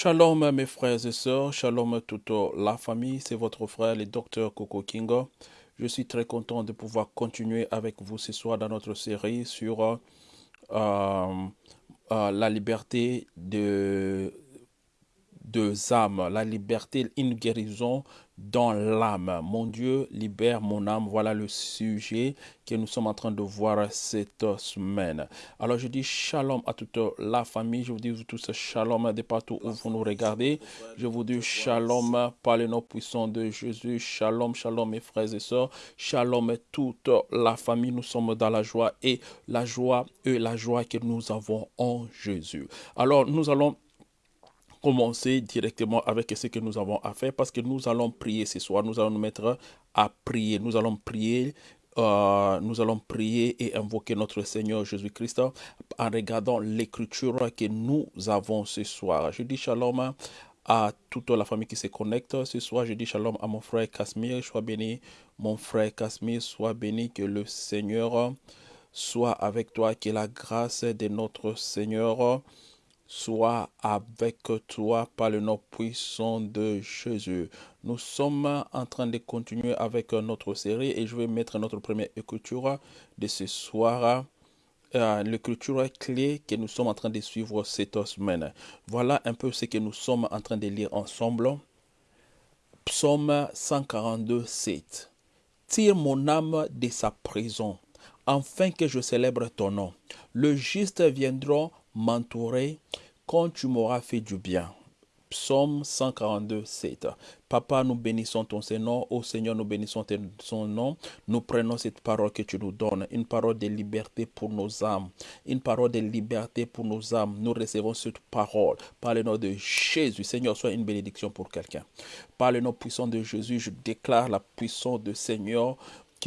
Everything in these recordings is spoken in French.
Shalom mes frères et sœurs, shalom toute la famille, c'est votre frère le docteur Coco Kingo. Je suis très content de pouvoir continuer avec vous ce soir dans notre série sur euh, euh, la liberté de deux âmes, la liberté, une guérison dans l'âme. Mon Dieu, libère mon âme. Voilà le sujet que nous sommes en train de voir cette semaine. Alors je dis shalom à toute la famille. Je vous dis tous shalom de partout où vous nous regardez. Je vous dis shalom par le nom puissant de Jésus. Shalom, shalom mes frères et sœurs. Shalom toute la famille. Nous sommes dans la joie et la joie et la joie que nous avons en Jésus. Alors nous allons commencer directement avec ce que nous avons à faire parce que nous allons prier ce soir. Nous allons nous mettre à prier. Nous allons prier. Euh, nous allons prier et invoquer notre Seigneur Jésus-Christ en regardant l'écriture que nous avons ce soir. Je dis shalom à toute la famille qui se connecte. Ce soir, je dis shalom à mon frère Casimir. Sois béni, mon frère Casimir. Sois béni que le Seigneur soit avec toi, que la grâce de notre Seigneur soit avec toi par le nom puissant de Jésus. Nous sommes en train de continuer avec notre série et je vais mettre notre première écriture de ce soir. Euh, l'écriture clé que nous sommes en train de suivre cette semaine. Voilà un peu ce que nous sommes en train de lire ensemble. Psaume 142, 7. Tire mon âme de sa prison, afin que je célèbre ton nom. Le juste viendra m'entourer quand tu m'auras fait du bien. Psaume 142, 7. Papa, nous bénissons ton Seigneur. Ô Seigneur, nous bénissons ton nom. Nous prenons cette parole que tu nous donnes. Une parole de liberté pour nos âmes. Une parole de liberté pour nos âmes. Nous recevons cette parole. Par le nom de Jésus. Seigneur, sois une bénédiction pour quelqu'un. Par le nom puissant de Jésus, je déclare la puissance du Seigneur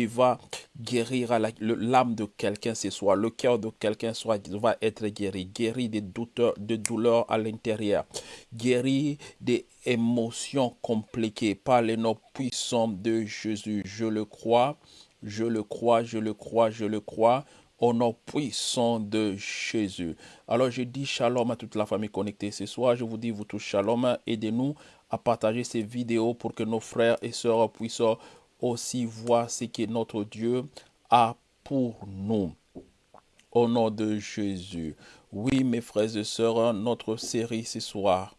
va guérir l'âme de quelqu'un ce soir, le cœur de quelqu'un soit va être guéri, guéri des douleurs, de douleurs à l'intérieur, guéri des émotions compliquées par les noms puissants de Jésus. Je le crois, je le crois, je le crois, je le crois au nom puissant de Jésus. Alors je dis shalom à toute la famille connectée ce soir. Je vous dis vous tous shalom. Aidez-nous à partager ces vidéos pour que nos frères et sœurs puissent aussi voir ce que notre Dieu a pour nous. Au nom de Jésus. Oui, mes frères et sœurs, notre série ce soir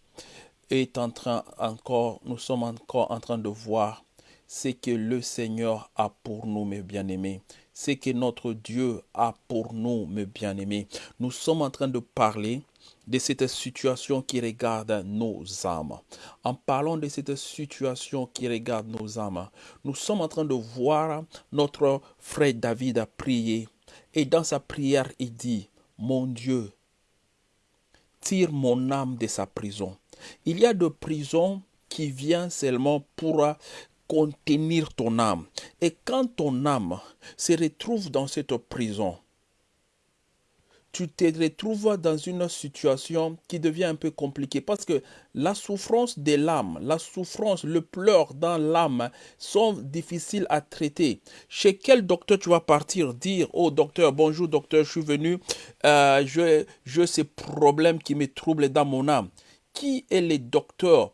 est en train encore, nous sommes encore en train de voir ce que le Seigneur a pour nous, mes bien-aimés. Ce que notre Dieu a pour nous, mes bien-aimés. Nous sommes en train de parler de cette situation qui regarde nos âmes. En parlant de cette situation qui regarde nos âmes, nous sommes en train de voir notre frère David prier. Et dans sa prière, il dit, mon Dieu, tire mon âme de sa prison. Il y a de prisons qui viennent seulement pour contenir ton âme. Et quand ton âme se retrouve dans cette prison, tu te retrouves dans une situation qui devient un peu compliquée parce que la souffrance de l'âme, la souffrance, le pleur dans l'âme sont difficiles à traiter. Chez quel docteur tu vas partir dire oh, docteur, bonjour docteur, je suis venu, euh, je, je ces problèmes qui me troublent dans mon âme. Qui est le docteur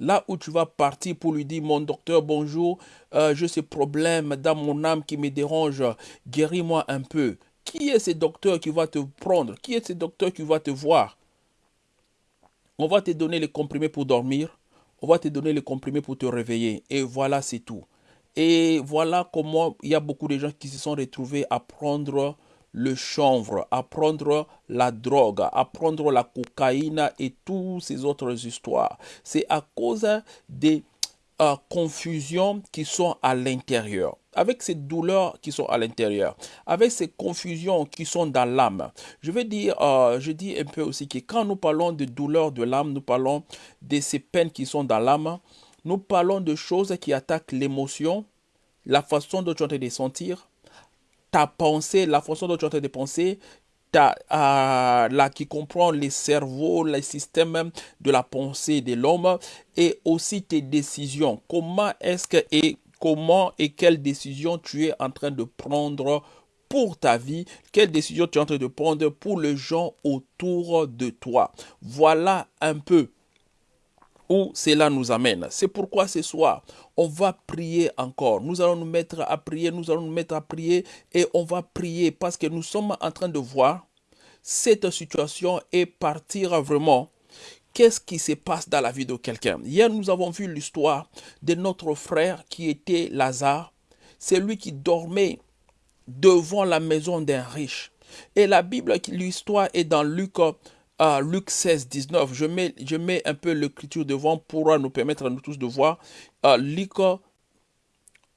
Là où tu vas partir pour lui dire, mon docteur, bonjour, euh, j'ai ces problèmes dans mon âme qui me dérangent, guéris-moi un peu. Qui est ce docteur qui va te prendre? Qui est ce docteur qui va te voir? On va te donner les comprimés pour dormir. On va te donner les comprimés pour te réveiller. Et voilà, c'est tout. Et voilà comment il y a beaucoup de gens qui se sont retrouvés à prendre le chanvre, à prendre la drogue, à prendre la cocaïne et toutes ces autres histoires. C'est à cause des euh, confusions qui sont à l'intérieur avec ces douleurs qui sont à l'intérieur, avec ces confusions qui sont dans l'âme. Je veux dire, euh, je dis un peu aussi que quand nous parlons de douleurs de l'âme, nous parlons de ces peines qui sont dans l'âme, nous parlons de choses qui attaquent l'émotion, la façon dont tu es en train de sentir, ta pensée, la façon dont tu es en train de penser, là, qui comprend les cerveaux, les systèmes de la pensée de l'homme et aussi tes décisions. Comment est-ce que et comment et quelle décision tu es en train de prendre pour ta vie, quelle décision tu es en train de prendre pour les gens autour de toi? Voilà un peu où cela nous amène. C'est pourquoi ce soir, on va prier encore. Nous allons nous mettre à prier, nous allons nous mettre à prier et on va prier parce que nous sommes en train de voir cette situation et partir vraiment qu'est-ce qui se passe dans la vie de quelqu'un? Hier, nous avons vu l'histoire de notre frère qui était Lazare. C'est lui qui dormait devant la maison d'un riche. Et la Bible, l'histoire est dans Luc, euh, Luc 16, 19. Je mets, je mets un peu l'écriture devant pour nous permettre à nous tous de voir. Euh, Luc,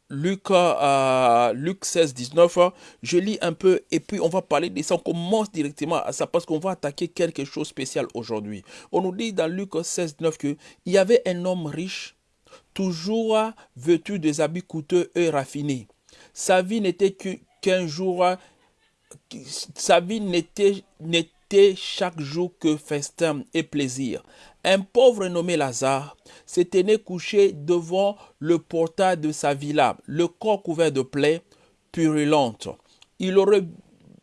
Luc, euh, Luc 16, 19. Je lis un peu et puis on va parler de ça. On commence directement à ça parce qu'on va attaquer quelque chose de spécial aujourd'hui. On nous dit dans Luc 16, 19 qu'il y avait un homme riche, toujours vêtu des habits coûteux et raffinés. Sa vie n'était qu'un jour, sa vie n'était chaque jour que festin et plaisir. Un pauvre nommé Lazare s'était couché devant le portail de sa villa, le corps couvert de plaies purulentes. Il aurait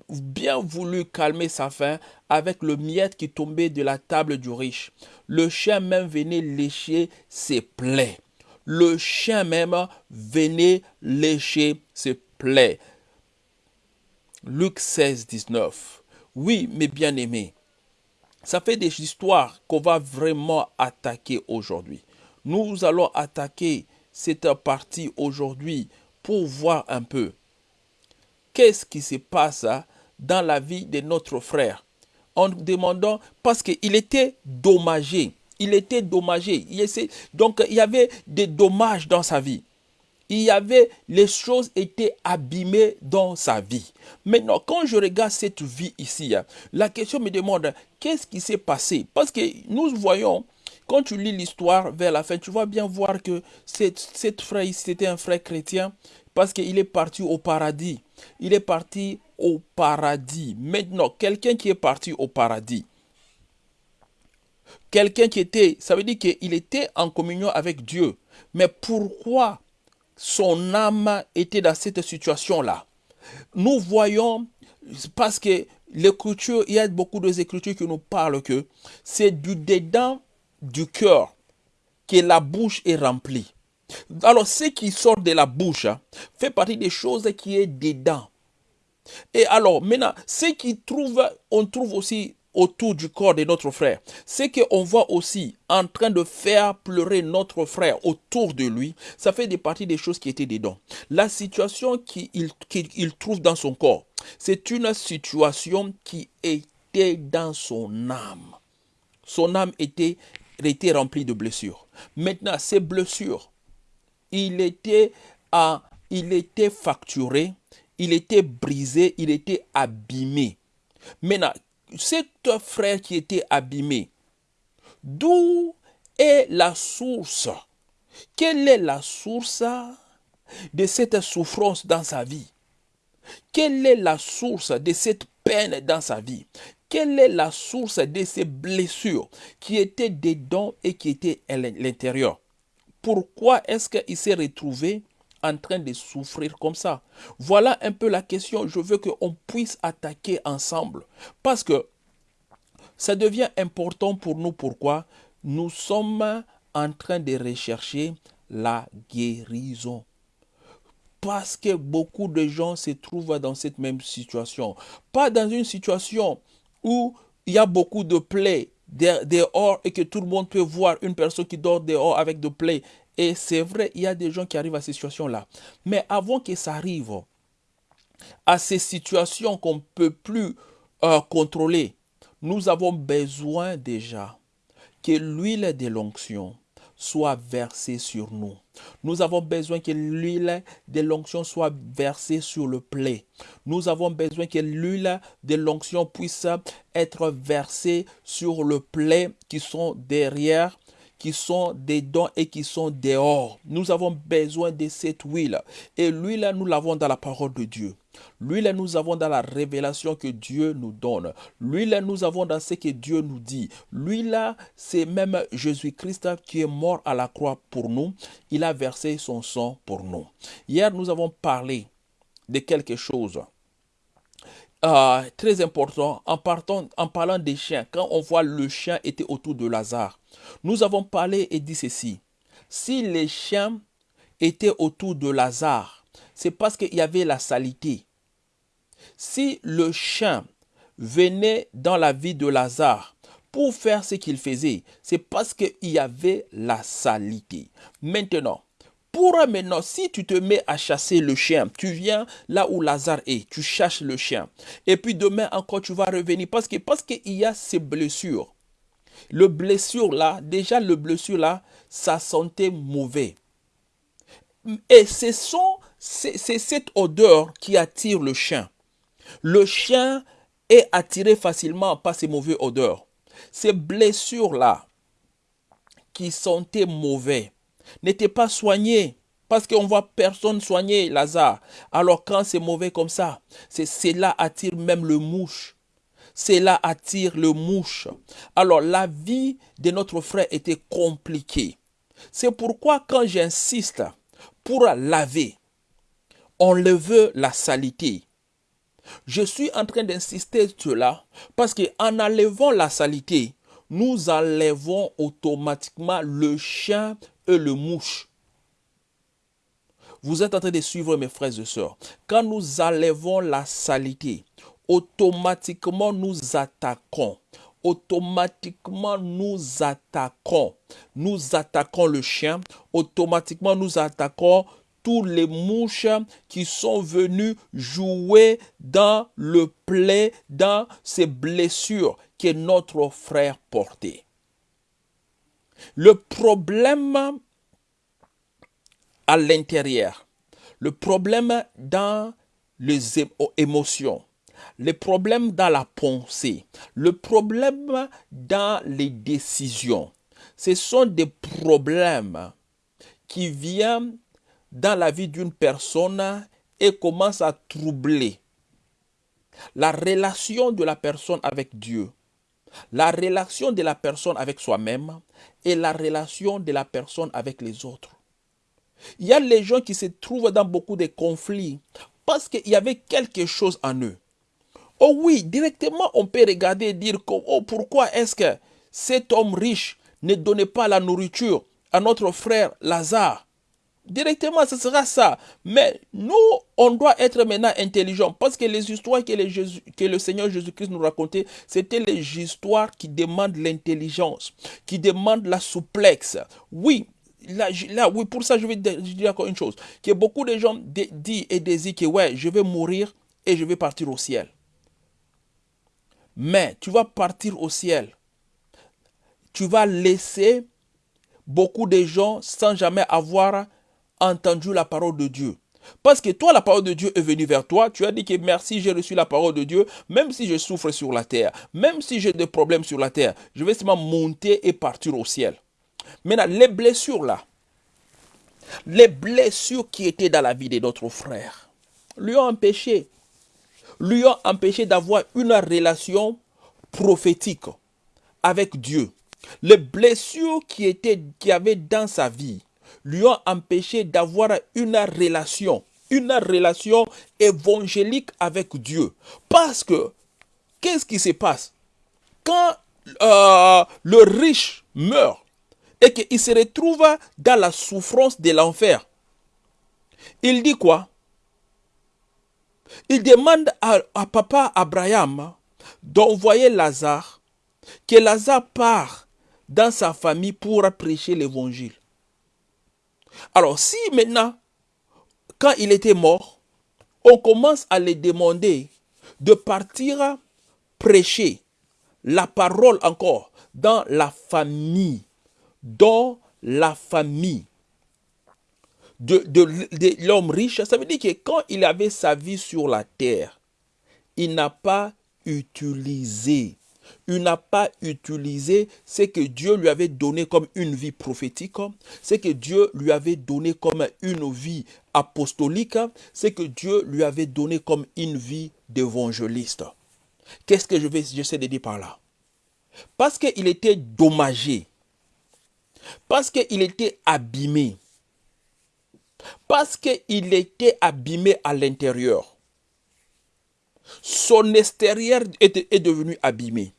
bien voulu calmer sa faim avec le miette qui tombait de la table du riche. Le chien même venait lécher ses plaies. Le chien même venait lécher ses plaies. Luc 16, 19. Oui, mes bien-aimés, ça fait des histoires qu'on va vraiment attaquer aujourd'hui. Nous allons attaquer cette partie aujourd'hui pour voir un peu qu'est-ce qui se passe dans la vie de notre frère. En demandant, parce qu'il était dommagé, il était dommagé. donc il y avait des dommages dans sa vie il y avait, les choses étaient abîmées dans sa vie. Maintenant, quand je regarde cette vie ici, la question me demande, qu'est-ce qui s'est passé? Parce que nous voyons, quand tu lis l'histoire vers la fin, tu vas bien voir que cette, frère, c'était un frère chrétien, parce qu'il est parti au paradis. Il est parti au paradis. Maintenant, quelqu'un qui est parti au paradis, quelqu'un qui était, ça veut dire qu'il était en communion avec Dieu. Mais pourquoi son âme était dans cette situation-là. Nous voyons, parce que l'écriture, il y a beaucoup d'écritures qui nous parlent que c'est du dedans du cœur que la bouche est remplie. Alors, ce qui sort de la bouche hein, fait partie des choses qui est dedans. Et alors, maintenant, ce qui trouve, on trouve aussi autour du corps de notre frère. Ce qu'on voit aussi en train de faire pleurer notre frère autour de lui, ça fait des parties des choses qui étaient dedans. La situation qu'il trouve dans son corps, c'est une situation qui était dans son âme. Son âme était, remplie de blessures. Maintenant, ces blessures, il était, il était facturé, il était brisé, il était abîmé. Maintenant, cet frère qui était abîmé, d'où est la source? Quelle est la source de cette souffrance dans sa vie? Quelle est la source de cette peine dans sa vie? Quelle est la source de ces blessures qui étaient dedans et qui étaient à l'intérieur? Pourquoi est-ce qu'il s'est retrouvé en train de souffrir comme ça Voilà un peu la question. Je veux qu'on puisse attaquer ensemble. Parce que ça devient important pour nous. Pourquoi? Nous sommes en train de rechercher la guérison. Parce que beaucoup de gens se trouvent dans cette même situation. Pas dans une situation où il y a beaucoup de plaies dehors et que tout le monde peut voir une personne qui dort dehors avec de plaies et c'est vrai, il y a des gens qui arrivent à ces situations-là. Mais avant que ça arrive, à ces situations qu'on ne peut plus euh, contrôler, nous avons besoin déjà que l'huile de l'onction soit versée sur nous. Nous avons besoin que l'huile de l'onction soit versée sur le plaie. Nous avons besoin que l'huile de l'onction puisse être versée sur le plaie qui sont derrière qui sont dedans et qui sont dehors. Nous avons besoin de cette huile. Et l'huile, nous l'avons dans la parole de Dieu. L'huile, nous avons dans la révélation que Dieu nous donne. L'huile, nous avons dans ce que Dieu nous dit. L'huile, c'est même Jésus-Christ qui est mort à la croix pour nous. Il a versé son sang pour nous. Hier, nous avons parlé de quelque chose euh, très important en, en parlant des chiens. Quand on voit le chien était autour de Lazare, nous avons parlé et dit ceci. Si les chiens étaient autour de Lazare, c'est parce qu'il y avait la salité. Si le chien venait dans la vie de Lazare pour faire ce qu'il faisait, c'est parce qu'il y avait la salité. Maintenant, pour maintenant, si tu te mets à chasser le chien, tu viens là où Lazare est, tu cherches le chien. Et puis demain encore, tu vas revenir parce qu'il y a ces blessures. Le blessure là, déjà le blessure là, ça sentait mauvais. Et c'est cette odeur qui attire le chien. Le chien est attiré facilement par ces mauvaises odeurs. Ces blessures-là, qui sentaient mauvais, n'étaient pas soignées. Parce qu'on voit personne soigner Lazare. Alors quand c'est mauvais comme ça, cela attire même le mouche. Cela attire le mouche. Alors la vie de notre frère était compliquée. C'est pourquoi quand j'insiste pour laver, on le veut la salité. Je suis en train d'insister sur cela parce qu'en enlevant la salité, nous enlevons automatiquement le chien et le mouche. Vous êtes en train de suivre mes frères et sœurs. Quand nous enlevons la salité, automatiquement nous attaquons. Automatiquement nous attaquons. Nous attaquons le chien. Automatiquement nous attaquons tous les mouches qui sont venus jouer dans le plaie, dans ces blessures que notre frère portait. Le problème à l'intérieur, le problème dans les émotions, le problème dans la pensée, le problème dans les décisions, ce sont des problèmes qui viennent dans la vie d'une personne et commence à troubler la relation de la personne avec Dieu, la relation de la personne avec soi-même et la relation de la personne avec les autres. Il y a les gens qui se trouvent dans beaucoup de conflits parce qu'il y avait quelque chose en eux. Oh oui, directement on peut regarder et dire oh, pourquoi est-ce que cet homme riche ne donnait pas la nourriture à notre frère Lazare? Directement, ce sera ça. Mais nous, on doit être maintenant intelligents parce que les histoires que, le Seigneur Jésus-Christ nous racontait, c'était les histoires qui demandent l'intelligence, qui demandent la souplesse. Oui, là, oui, pour ça, je vais dire encore une chose. Que beaucoup de gens disent et désirent que, ouais, je vais mourir et je vais partir au ciel. Mais tu vas partir au ciel. Tu vas laisser beaucoup de gens sans jamais avoir entendu la parole de Dieu. Parce que toi, la parole de Dieu est venue vers toi. Tu as dit que merci, j'ai reçu la parole de Dieu. Même si je souffre sur la terre, même si j'ai des problèmes sur la terre, je vais seulement monter et partir au ciel. Maintenant, les blessures là, les blessures qui étaient dans la vie de notre frère, lui ont empêché, lui ont empêché d'avoir une relation prophétique avec Dieu. Les blessures qui étaient, qui avait dans sa vie, lui ont empêché d'avoir une relation, une relation évangélique avec Dieu. Parce que, qu'est-ce qui se passe? Quand euh, le riche meurt et qu'il se retrouve dans la souffrance de l'enfer, il dit quoi? Il demande à, à papa Abraham d'envoyer Lazare, que Lazare part dans sa famille pour prêcher l'évangile. Alors si maintenant, quand il était mort, on commence à lui demander de partir prêcher la parole encore dans la famille, dans la famille de, de l'homme riche, ça veut dire que quand il avait sa vie sur la terre, il n'a pas utilisé il n'a pas utilisé ce que Dieu lui avait donné comme une vie prophétique, ce que Dieu lui avait donné comme une vie apostolique, ce que Dieu lui avait donné comme une vie d'évangéliste. Qu'est-ce que je vais, j'essaie de dire par là? Parce qu'il était dommagé, parce qu'il était abîmé, parce qu'il était abîmé à l'intérieur. Son extérieur est, est devenu abîmé.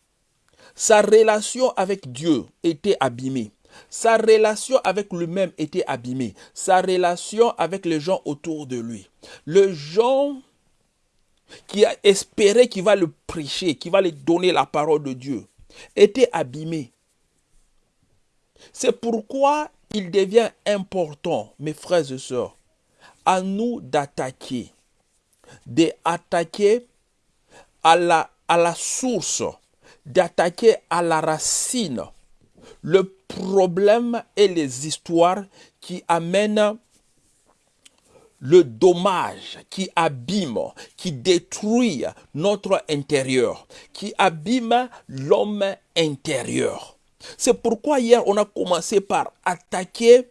Sa relation avec Dieu était abîmée. Sa relation avec lui-même était abîmée. Sa relation avec les gens autour de lui. Le gens qui a espéré qu'il va le prêcher, qu'il va lui donner la parole de Dieu, était abîmé. C'est pourquoi il devient important, mes frères et sœurs, à nous d'attaquer, d'attaquer à à la source, d'attaquer à la racine le problème et les histoires qui amènent le dommage qui abîme, qui détruit notre intérieur, qui abîme l'homme intérieur. C'est pourquoi hier on a commencé par attaquer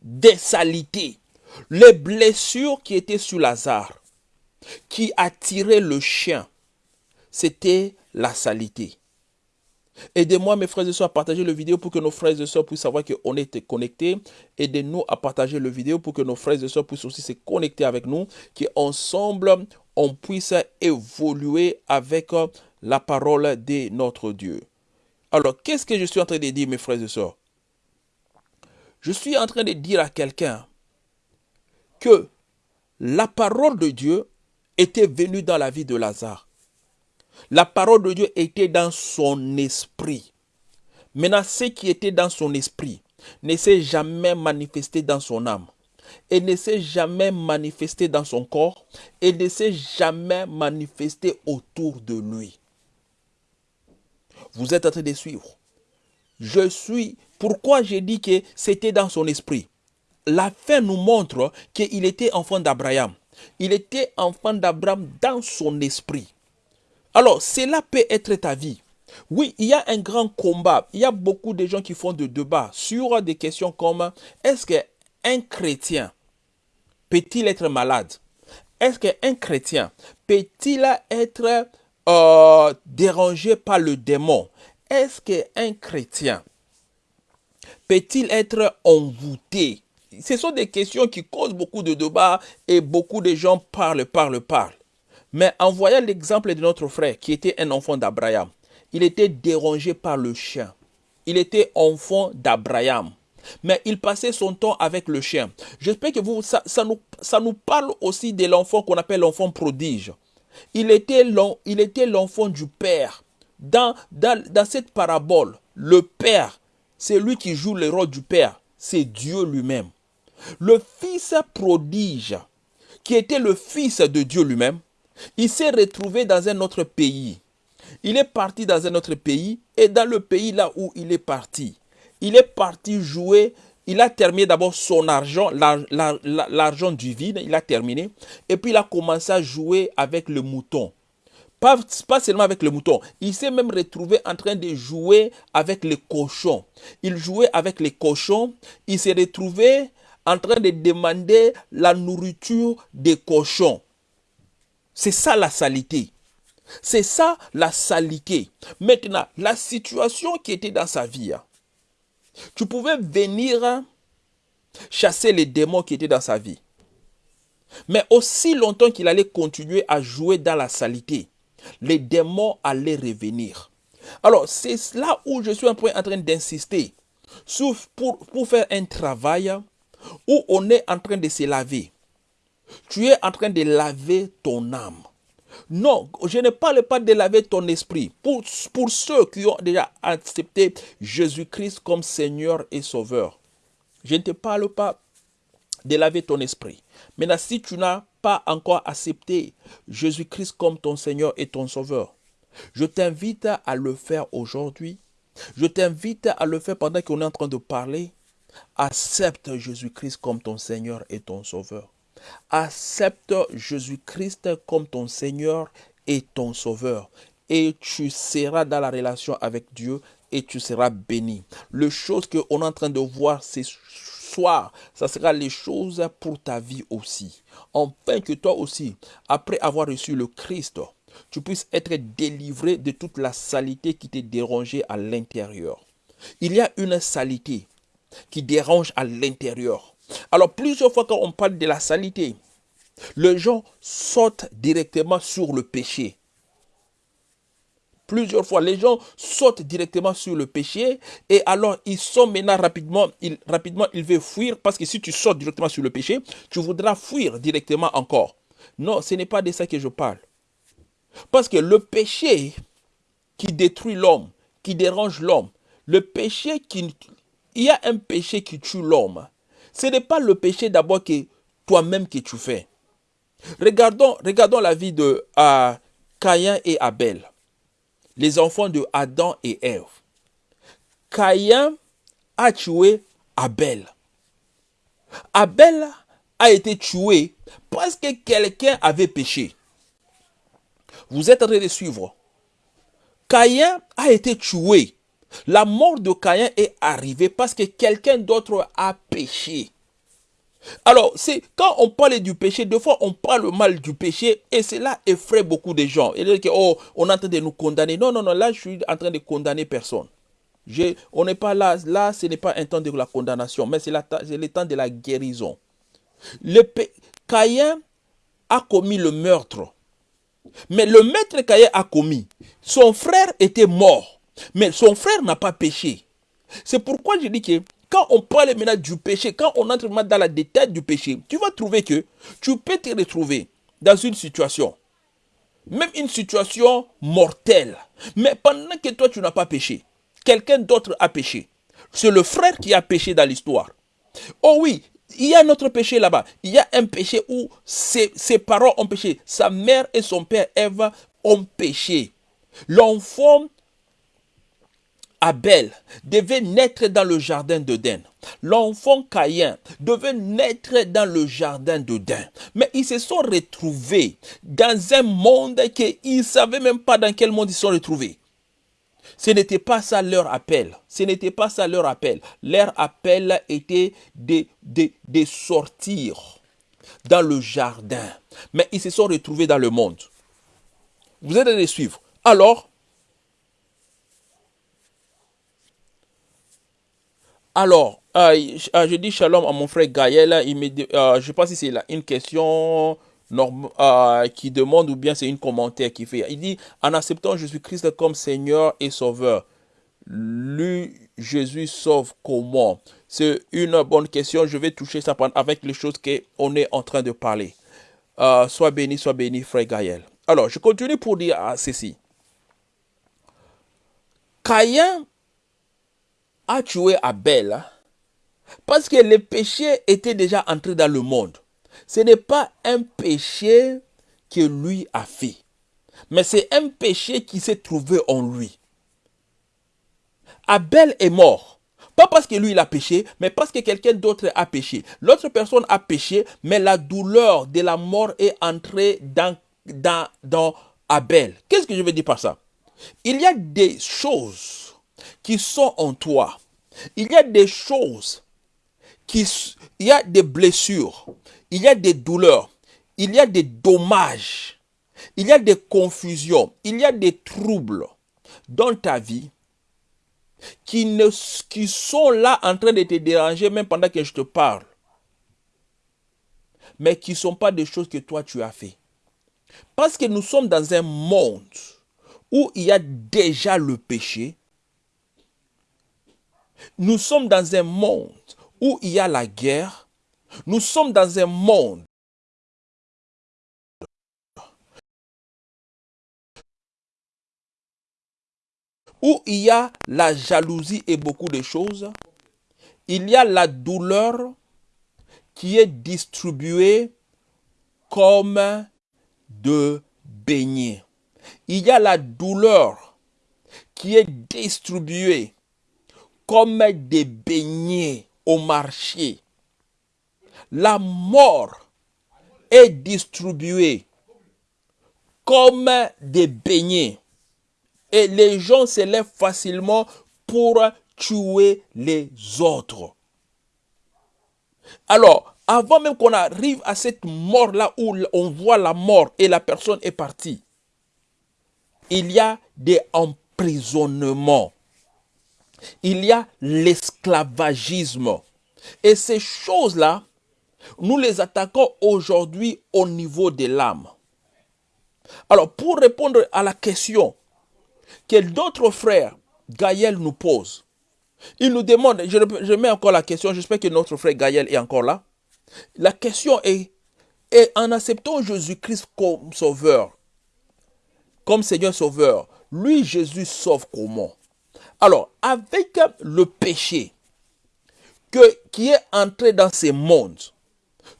des salités, les blessures qui étaient sur Lazare, qui attiraient le chien. C'était la salité. Aidez-moi, mes frères et sœurs, à partager la vidéo pour que nos frères et sœurs puissent savoir qu'on est connectés. Aidez-nous à partager la vidéo pour que nos frères et sœurs puissent aussi se connecter avec nous, qu'ensemble, on puisse évoluer avec la parole de notre Dieu. Alors, qu'est-ce que je suis en train de dire, mes frères et sœurs? Je suis en train de dire à quelqu'un que la parole de Dieu était venue dans la vie de Lazare. La parole de Dieu était dans son esprit. Maintenant, ce qui était dans son esprit ne s'est jamais manifesté dans son âme et ne s'est jamais manifesté dans son corps et ne s'est jamais manifesté autour de lui. Vous êtes en train de suivre. Je suis. Pourquoi j'ai dit que c'était dans son esprit? La fin nous montre qu'il était enfant d'Abraham. Il était enfant d'Abraham dans son esprit. Alors, cela peut être ta vie. Oui, il y a un grand combat. Il y a beaucoup de gens qui font des débats sur des questions comme est-ce qu'un chrétien peut-il être malade? Est-ce qu'un chrétien peut-il être euh, dérangé par le démon? Est-ce qu'un chrétien peut-il être envoûté? Ce sont des questions qui causent beaucoup de débats et beaucoup de gens parlent, parlent, parlent. Mais en voyant l'exemple de notre frère qui était un enfant d'Abraham, il était dérangé par le chien. Il était enfant d'Abraham. Mais il passait son temps avec le chien. J'espère que vous, ça, nous, parle aussi de l'enfant qu'on appelle l'enfant prodige. Il était l'enfant du Père. Dans cette parabole, le Père, c'est lui qui joue le rôle du Père. C'est Dieu lui-même. Le Fils prodige, qui était le Fils de Dieu lui-même, il s'est retrouvé dans un autre pays. Il est parti dans un autre pays et dans le pays là où il est parti, il est parti jouer. Il a terminé d'abord son argent, l'argent du vide, il a terminé. Et puis il a commencé à jouer avec le mouton. Pas, pas, seulement avec le mouton, il s'est même retrouvé en train de jouer avec les cochons. Il jouait avec les cochons, il s'est retrouvé en train de demander la nourriture des cochons. C'est ça la salité. C'est ça la salité. Maintenant, la situation qui était dans sa vie, hein, tu pouvais venir chasser les démons qui étaient dans sa vie. Mais aussi longtemps qu'il allait continuer à jouer dans la salité, les démons allaient revenir. Alors, c'est là où je suis en train d'insister. Pour, pour faire un travail où on est en train de se laver. Tu es en train de laver ton âme. Non, je ne parle pas de laver ton esprit. Pour, pour ceux qui ont déjà accepté Jésus-Christ comme Seigneur et Sauveur, je ne te parle pas de laver ton esprit. Maintenant, si tu n'as pas encore accepté Jésus-Christ comme ton Seigneur et ton Sauveur, je t'invite à le faire aujourd'hui. Je t'invite à le faire pendant qu'on est en train de parler. Accepte Jésus-Christ comme ton Seigneur et ton Sauveur. Accepte Jésus-Christ comme ton Seigneur et ton Sauveur. Et tu seras dans la relation avec Dieu et tu seras béni. Les choses qu'on est en train de voir ce soir, ça sera les choses pour ta vie aussi. Enfin que toi aussi, après avoir reçu le Christ, tu puisses être délivré de toute la saleté qui t'est dérangée à l'intérieur. Il y a une saleté qui dérange à l'intérieur. Alors plusieurs fois quand on parle de la salité, les gens sautent directement sur le péché. Plusieurs fois, les gens sautent directement sur le péché et alors ils sont maintenant rapidement, ils, rapidement, ils veulent fuir parce que si tu sautes directement sur le péché, tu voudras fuir directement encore. Non, ce n'est pas de ça que je parle. Parce que le péché qui détruit l'homme, qui dérange l'homme, le péché qui... Il y a un péché qui tue l'homme. Ce n'est pas le péché d'abord que toi-même que tu fais. Regardons, regardons la vie de Caïn et Abel, les enfants de Adam et Ève. Caïn a tué Abel. Abel a été tué parce que quelqu'un avait péché. Vous êtes en train de suivre. Caïn a été tué. La mort de Caïn est arrivée parce que quelqu'un d'autre a péché. Alors, c'est quand on parle du péché, deux fois on parle mal du péché et cela effraie beaucoup de gens. Et que, oh, on est en train de nous condamner. Non, non, non, là, je suis en train de condamner personne. on n'est pas là, là, ce n'est pas un temps de la condamnation, mais c'est le temps de la guérison. Le Caïn a commis le meurtre. Mais le maître Caïn a commis. Son frère était mort. Mais son frère n'a pas péché. C'est pourquoi je dis que quand on parle maintenant du péché, quand on entre dans la détail du péché, tu vas trouver que tu peux te retrouver dans une situation, même une situation mortelle, mais pendant que toi tu n'as pas péché, quelqu'un d'autre a péché. C'est le frère qui a péché dans l'histoire. Oh oui, il y a un autre péché là-bas. Il y a un péché où ses, parents ont péché. Sa mère et son père Eve ont péché. L'enfant Abel devait naître dans le jardin d'Eden. L'enfant Caïn devait naître dans le jardin d'Eden. Mais ils se sont retrouvés dans un monde qu'ils ne savaient même pas dans quel monde ils se sont retrouvés. Ce n'était pas ça leur appel. Ce n'était pas ça leur appel. Leur appel était de, de, de sortir dans le jardin. Mais ils se sont retrouvés dans le monde. Vous allez les suivre. Alors, Alors, euh, je dis shalom à mon frère Gaël. Il euh, je ne sais pas si c'est une question euh, qui demande ou bien c'est une commentaire qui fait. Il dit, en acceptant Jésus-Christ comme Seigneur et Sauveur, lui, Jésus sauve comment? C'est une bonne question. Je vais toucher ça avec les choses qu'on est en train de parler. sois béni, sois béni, frère Gaël. Alors, je continue pour dire ceci. Caïn a tué Abel parce que le péché était déjà entré dans le monde. Ce n'est pas un péché que lui a fait, mais c'est un péché qui s'est trouvé en lui. Abel est mort. Pas parce que lui il a péché, mais parce que quelqu'un d'autre a péché. L'autre personne a péché, mais la douleur de la mort est entrée dans, dans, dans Abel. Qu'est-ce que je veux dire par ça? Il y a des choses qui sont en toi. Il y a des choses, qui, il y a des blessures, il y a des douleurs, il y a des dommages, il y a des confusions, il y a des troubles dans ta vie qui, ne, qui sont là en train de te déranger même pendant que je te parle. Mais qui ne sont pas des choses que toi tu as fait. Parce que nous sommes dans un monde où il y a déjà le péché, nous sommes dans un monde où il y a la guerre. Nous sommes dans un monde où il y a la jalousie et beaucoup de choses. Il y a la douleur qui est distribuée comme de beignets. Il y a la douleur qui est distribuée comme des beignets au marché. La mort est distribuée comme des beignets. Et les gens se lèvent facilement pour tuer les autres. Alors, avant même qu'on arrive à cette mort-là où on voit la mort et la personne est partie, il y a des emprisonnements il y a l'esclavagisme. Et ces choses-là Nous les attaquons aujourd'hui au niveau de l'âme. Alors, pour répondre à la question que d'autres frères, Gaël nous pose, il nous demande, je, mets encore la question, j'espère que notre frère Gaël est encore là. La question est, et en acceptant Jésus-Christ comme sauveur, comme Seigneur sauveur, lui, Jésus sauve comment? Alors, avec le péché qui est entré dans ce monde,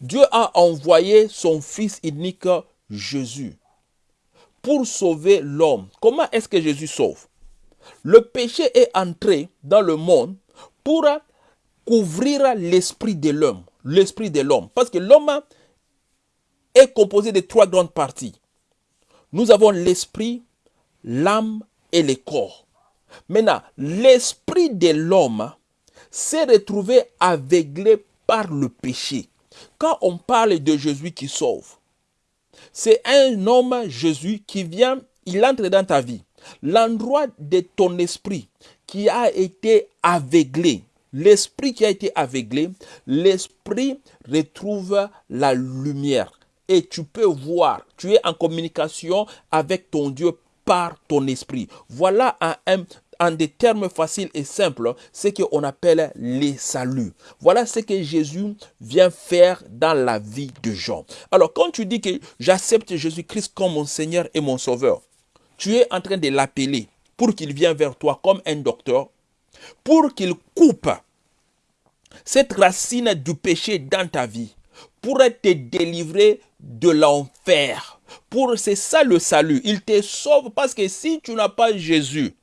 Dieu a envoyé son Fils unique Jésus pour sauver l'homme. Comment est-ce que Jésus sauve? Le péché est entré dans le monde pour couvrir l'esprit de l'homme. L'esprit de l'homme. Parce que l'homme est composé de trois grandes parties. Nous avons l'esprit, l'âme et le corps. Maintenant, l'esprit de l'homme s'est retrouvé aveuglé par le péché. Quand on parle de Jésus qui sauve, c'est un homme, Jésus, qui vient, il entre dans ta vie. L'endroit de ton esprit qui a été aveuglé, l'esprit qui a été aveuglé, l'esprit retrouve la lumière. Et tu peux voir, tu es en communication avec ton Dieu par ton esprit. Voilà un, en des termes faciles et simples, ce qu'on appelle les saluts. Voilà ce que Jésus vient faire dans la vie de Jean. Alors, quand tu dis que j'accepte Jésus-Christ comme mon Seigneur et mon Sauveur, tu es en train de l'appeler pour qu'il vienne vers toi comme un docteur, pour qu'il coupe cette racine du péché dans ta vie, pour te délivrer de l'enfer. Pour c'est ça le salut. Il te sauve parce que si tu n'as pas Jésus,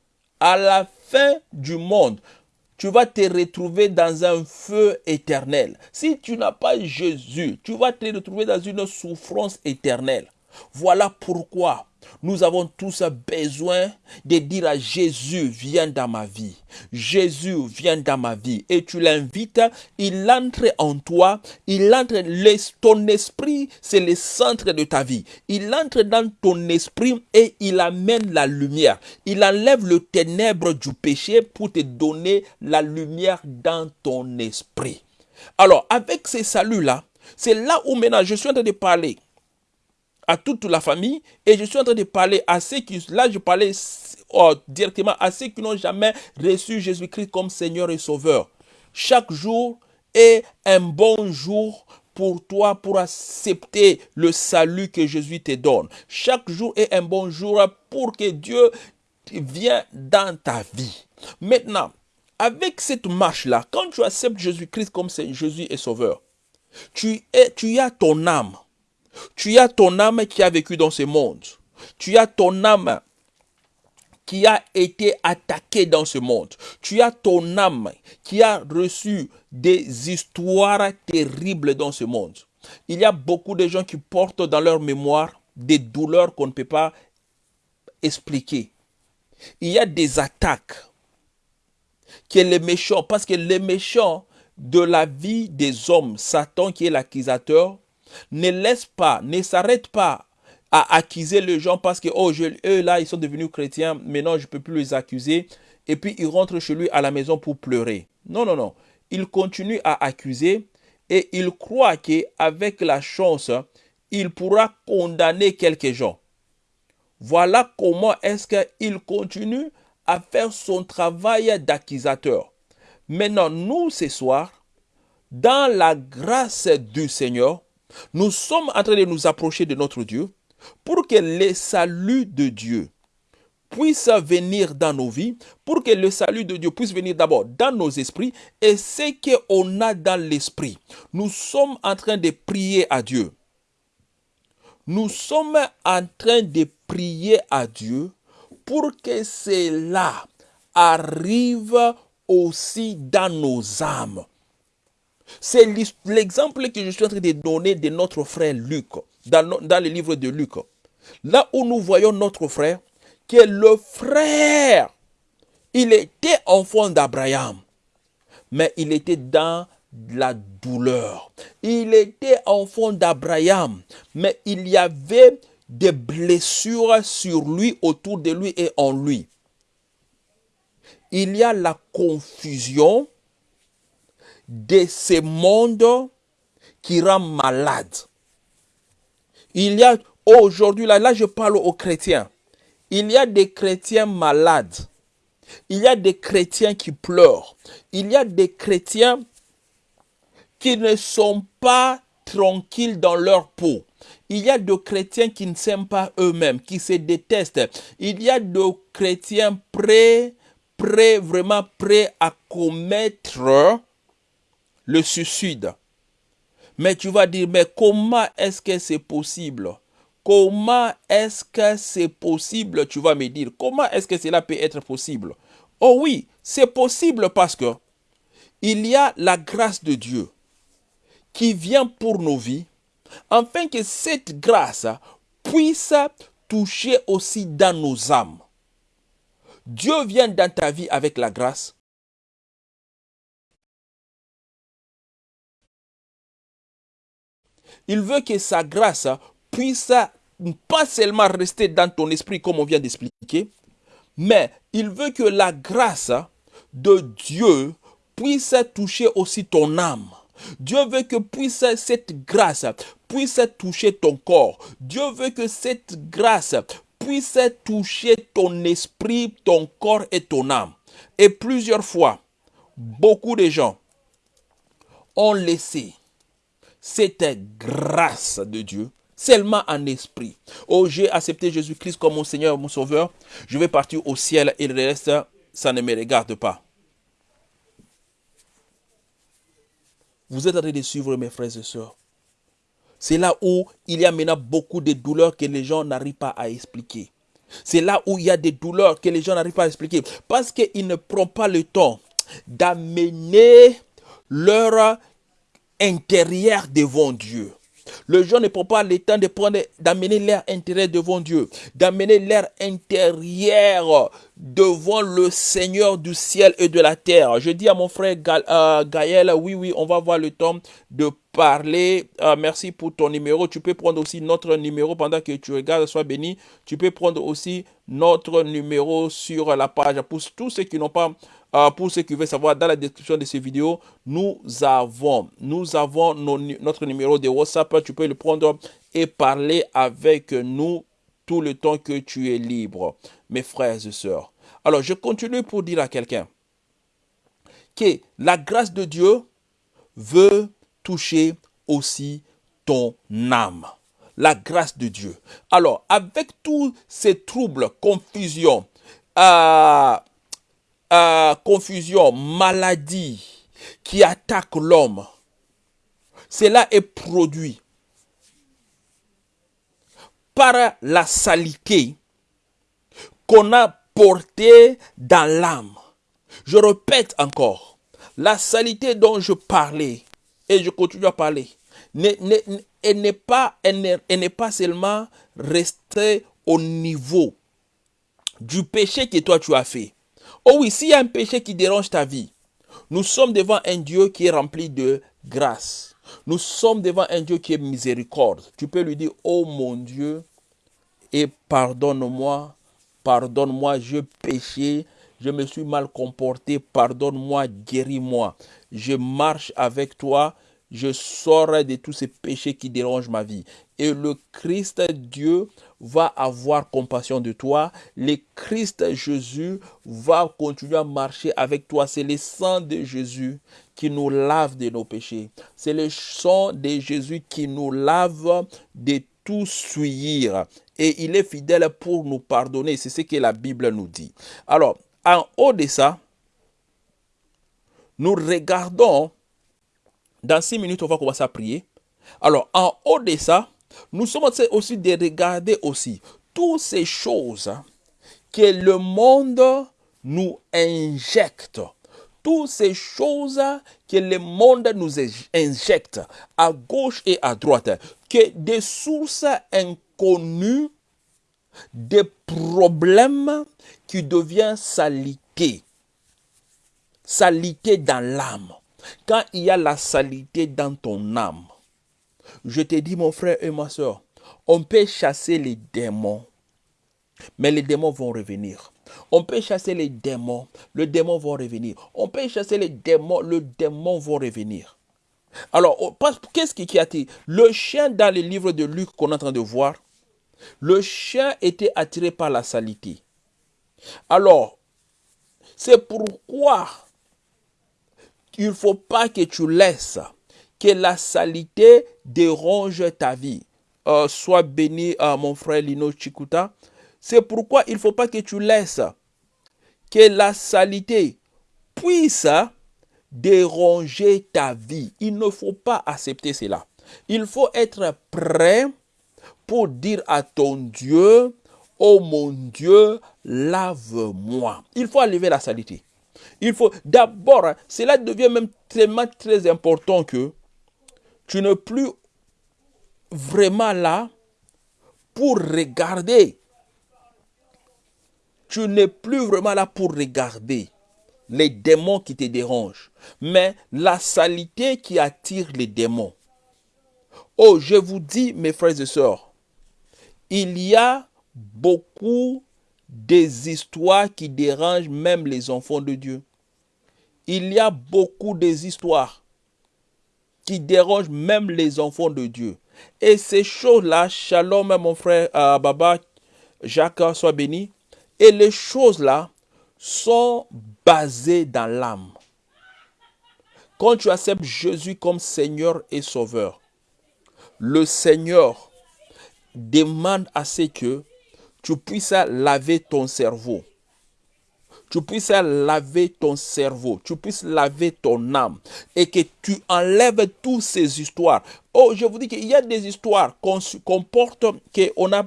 à la fin du monde, tu vas te retrouver dans un feu éternel. Si tu n'as pas Jésus, tu vas te retrouver dans une souffrance éternelle. Voilà pourquoi nous avons tous besoin de dire à Jésus, viens dans ma vie. Jésus, viens dans ma vie. Et tu l'invites, il entre en toi, il entre, ton esprit, c'est le centre de ta vie. Il entre dans ton esprit et il amène la lumière. Il enlève le ténèbre du péché pour te donner la lumière dans ton esprit. Alors, avec ces saluts-là, c'est là où maintenant je suis en train de parler à toute la famille et je suis en train de parler à ceux qui, là je parlais oh, directement à ceux qui n'ont jamais reçu Jésus-Christ comme Seigneur et Sauveur. Chaque jour est un bon jour pour toi pour accepter le salut que Jésus te donne. Chaque jour est un bon jour pour que Dieu vienne dans ta vie. Maintenant, avec cette marche-là, quand tu acceptes Jésus-Christ comme Jésus et Sauveur, tu, es, tu as ton âme tu as ton âme qui a vécu dans ce monde. Tu as ton âme qui a été attaquée dans ce monde. Tu as ton âme qui a reçu des histoires terribles dans ce monde. Il y a beaucoup de gens qui portent dans leur mémoire des douleurs qu'on ne peut pas expliquer. Il y a des attaques que les méchants, parce que les méchants de la vie des hommes, Satan qui est l'accusateur, ne laisse pas, ne s'arrête pas à accuser les gens parce que, oh, eux là, ils sont devenus chrétiens, maintenant je ne peux plus les accuser. Et puis il rentre chez lui à la maison pour pleurer. Non, non, non. Il continue à accuser et il croit qu'avec la chance, il pourra condamner quelques gens. Voilà comment est-ce qu'il continue à faire son travail d'accusateur. Maintenant, nous, ce soir, dans la grâce du Seigneur, nous sommes en train de nous approcher de notre Dieu pour que le salut de Dieu puisse venir dans nos vies, pour que le salut de Dieu puisse venir d'abord dans nos esprits et ce qu'on a dans l'esprit. Nous sommes en train de prier à Dieu. Nous sommes en train de prier à Dieu pour que cela arrive aussi dans nos âmes. C'est l'exemple que je suis en train de donner de notre frère Luc, dans, le livre de Luc. Là où nous voyons notre frère, qui est le frère, il était enfant d'Abraham, mais il était dans la douleur. Il était enfant d'Abraham, mais il y avait des blessures sur lui, autour de lui et en lui. Il y a la confusion, de ce monde qui rend malade. Il y a aujourd'hui, là, là je parle aux chrétiens, il y a des chrétiens malades. Il y a des chrétiens qui pleurent. Il y a des chrétiens qui ne sont pas tranquilles dans leur peau. Il y a des chrétiens qui ne s'aiment pas eux-mêmes, qui se détestent. Il y a des chrétiens prêts, prêts, vraiment prêts à commettre le suicide. Mais tu vas dire, mais comment est-ce que c'est possible? Comment est-ce que c'est possible? Tu vas me dire, comment est-ce que cela peut être possible? Oh oui, c'est possible parce que il y a la grâce de Dieu qui vient pour nos vies, afin que cette grâce puisse toucher aussi dans nos âmes. Dieu vient dans ta vie avec la grâce. Il veut que sa grâce puisse pas seulement rester dans ton esprit comme on vient d'expliquer, mais il veut que la grâce de Dieu puisse toucher aussi ton âme. Dieu veut que cette grâce puisse toucher ton corps. Dieu veut que cette grâce puisse toucher ton esprit, ton corps et ton âme. Et plusieurs fois, beaucoup de gens ont laissé cette grâce de Dieu seulement en esprit. Oh, j'ai accepté Jésus-Christ comme mon Seigneur, mon Sauveur. Je vais partir au ciel et le reste, ça ne me regarde pas. Vous êtes en train de suivre mes frères et sœurs. C'est là où il y a maintenant beaucoup de douleurs que les gens n'arrivent pas à expliquer. C'est là où il y a des douleurs que les gens n'arrivent pas à expliquer. Parce qu'ils ne prennent pas le temps d'amener leur intérieur devant Dieu. Le gens ne prend pas le temps de prendre, d'amener leur intérêt devant Dieu, d'amener leur intérieur devant le Seigneur du ciel et de la terre. Je dis à mon frère euh, Gaël, oui, oui, on va avoir le temps de parler. Euh, merci pour ton numéro. Tu peux prendre aussi notre numéro pendant que tu regardes. Sois béni. Tu peux prendre aussi notre numéro sur la page. Pour tous ceux qui n'ont pas euh, pour ceux qui veulent savoir, dans la description de cette vidéo, nous avons, nous avons notre numéro de WhatsApp. Tu peux le prendre et parler avec nous tout le temps que tu es libre, mes frères et sœurs. Alors, je continue pour dire à quelqu'un que la grâce de Dieu veut toucher aussi ton âme. La grâce de Dieu. Alors, avec tous ces troubles, confusion, euh, euh, confusion, maladie qui attaque l'homme, cela est produit par la salité qu'on a portée dans l'âme. Je répète encore, la salité dont je parlais, et je continue à parler, elle n'est pas, pas seulement restée au niveau du péché que toi tu as fait. Oh oui, s'il y a un péché qui dérange ta vie, nous sommes devant un Dieu qui est rempli de grâce. Nous sommes devant un Dieu qui est miséricorde. Tu peux lui dire, oh mon Dieu, et pardonne-moi, pardonne-moi, je péché, je me suis mal comporté, pardonne-moi, guéris-moi. Je marche avec toi, je sors de tous ces péchés qui dérangent ma vie. Et le Christ Dieu va avoir compassion de toi. Le Christ Jésus va continuer à marcher avec toi. C'est le sang de Jésus qui nous lave de nos péchés. C'est le sang de Jésus qui nous lave de tout suivre. Et il est fidèle pour nous pardonner. C'est ce que la Bible nous dit. Alors, en haut de ça, nous regardons dans six minutes, on va commencer à prier. Alors, en haut de ça, nous sommes aussi de regarder aussi toutes ces choses que le monde nous injecte. Toutes ces choses que le monde nous injecte à gauche et à droite, que des sources inconnues, des problèmes qui deviennent salité. Salité dans l'âme. Quand il y a la salité dans ton âme, je te dis mon frère et ma soeur, on peut chasser les démons, mais les démons vont revenir. On peut chasser les démons, le démon va revenir. On peut chasser les démons, le démon va revenir. Alors, oh, qu'est-ce qui a été Le chien dans les livres de Luc qu'on est en train de voir, le chien était attiré par la salité. Alors, c'est pourquoi il ne faut pas que tu laisses que la salité dérange ta vie. Euh, sois béni, euh, mon frère Lino Chikuta. C'est pourquoi il ne faut pas que tu laisses que la salité puisse déranger ta vie. Il ne faut pas accepter cela. Il faut être prêt pour dire à ton Dieu, oh mon Dieu, lave-moi. Il faut enlever la salité. Il faut d'abord, cela devient même tellement très important que tu n'es plus vraiment là pour regarder. Tu n'es plus vraiment là pour regarder les démons qui te dérangent, mais la salité qui attire les démons. Oh, je vous dis, mes frères et sœurs, il y a beaucoup des histoires qui dérangent même les enfants de Dieu. Il y a beaucoup des histoires qui dérangent même les enfants de Dieu. Et ces choses-là, shalom mon frère euh, Baba, Jacques, soit béni. Et les choses-là sont basées dans l'âme. Quand tu acceptes Jésus comme Seigneur et Sauveur, le Seigneur demande à ce que tu puisses laver ton cerveau. Tu puisses laver ton cerveau, tu puisses laver ton âme et que tu enlèves toutes ces histoires. Oh, je vous dis qu'il y a des histoires qu'on porte, qu'on a,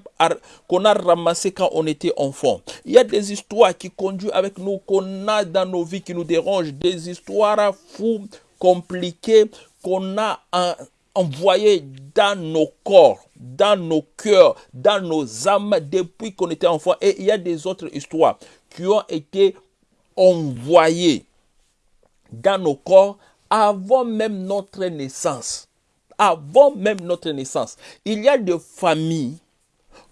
qu'on a ramassées quand on était enfant. Il y a des histoires qui conduisent avec nous, qu'on a dans nos vies, qui nous dérangent. Des histoires fous, compliquées, qu'on a envoyées dans nos corps dans nos cœurs, dans nos âmes depuis qu'on était enfant. Et il y a des autres histoires qui ont été envoyées dans nos corps avant même notre naissance. Avant même notre naissance. Il y a des familles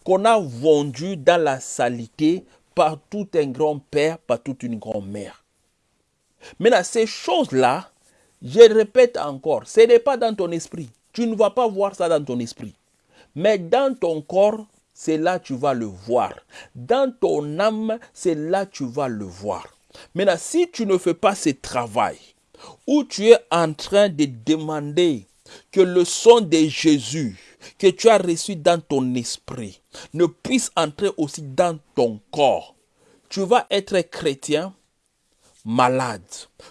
qu'on a vendues dans la saleté par tout un grand-père, par toute une grand-mère. Maintenant, ces choses-là, je répète encore, ce n'est pas dans ton esprit. Tu ne vas pas voir ça dans ton esprit. Mais dans ton corps, c'est là que tu vas le voir. Dans ton âme, c'est là que tu vas le voir. Maintenant, si tu ne fais pas ce travail, où tu es en train de demander que le son de Jésus que tu as reçu dans ton esprit ne puisse entrer aussi dans ton corps, tu vas être chrétien malade.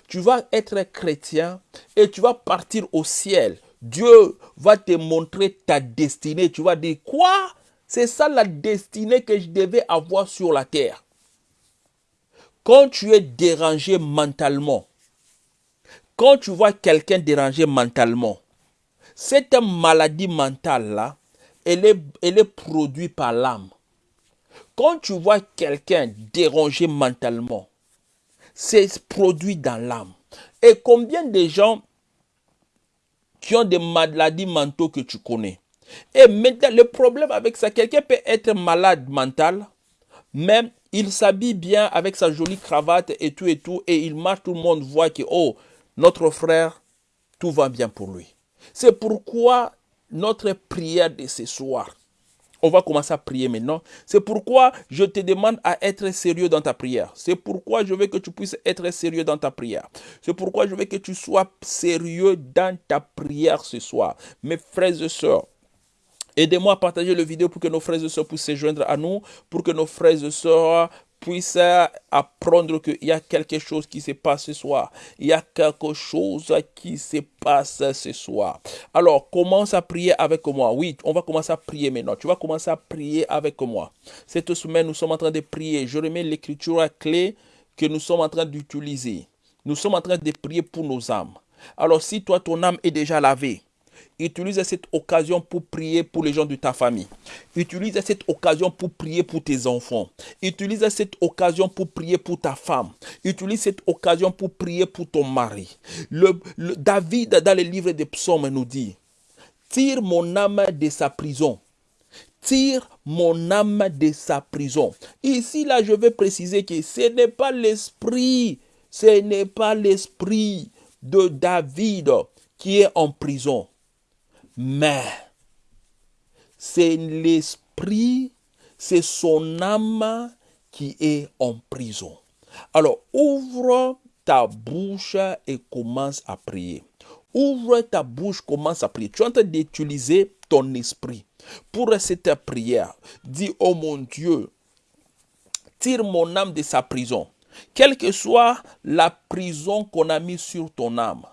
Tu vas être chrétien et tu vas partir au ciel Dieu va te montrer ta destinée. Tu vas dire, quoi? C'est ça la destinée que je devais avoir sur la terre. Quand tu es dérangé mentalement, quand tu vois quelqu'un dérangé mentalement, cette maladie mentale-là, elle est, elle est produite par l'âme. Quand tu vois quelqu'un dérangé mentalement, c'est produit dans l'âme. Et combien de gens qui ont des maladies mentales que tu connais? Et maintenant, le problème avec ça, quelqu'un peut être malade mental, mais il s'habille bien avec sa jolie cravate et tout et tout, et il marche, tout le monde voit que, oh, notre frère, tout va bien pour lui. C'est pourquoi notre prière de ce soir, on va commencer à prier maintenant. C'est pourquoi je te demande à être sérieux dans ta prière. C'est pourquoi je veux que tu puisses être sérieux dans ta prière. C'est pourquoi je veux que tu sois sérieux dans ta prière ce soir. Mes frères et sœurs, Aidez-moi à partager le vidéo pour que nos frères et sœurs puissent se joindre à nous, pour que nos frères et sœurs puisse apprendre qu'il y a quelque chose qui se passe ce soir. Il y a quelque chose qui se passe ce soir. Alors, commence à prier avec moi. Oui, on va commencer à prier maintenant. Tu vas commencer à prier avec moi. Cette semaine, nous sommes en train de prier. Je remets l'écriture à clé que nous sommes en train d'utiliser. Nous sommes en train de prier pour nos âmes. Alors, si toi, ton âme est déjà lavée, Utilise cette occasion pour prier pour les gens de ta famille. Utilise cette occasion pour prier pour tes enfants. Utilise cette occasion pour prier pour ta femme. Utilise cette occasion pour prier pour ton mari. David, dans le livre des psaumes, nous dit, tire mon âme de sa prison. Tire mon âme de sa prison. Ici, là, je vais préciser que ce n'est pas l'esprit, ce n'est pas l'esprit de David qui est en prison, mais c'est l'esprit, c'est son âme qui est en prison. Alors, ouvre ta bouche et commence à prier. Ouvre ta bouche, commence à prier. Tu es en train d'utiliser ton esprit pour cette prière. Dis, oh mon Dieu, tire mon âme de sa prison. Quelle que soit la prison qu'on a mise sur ton âme,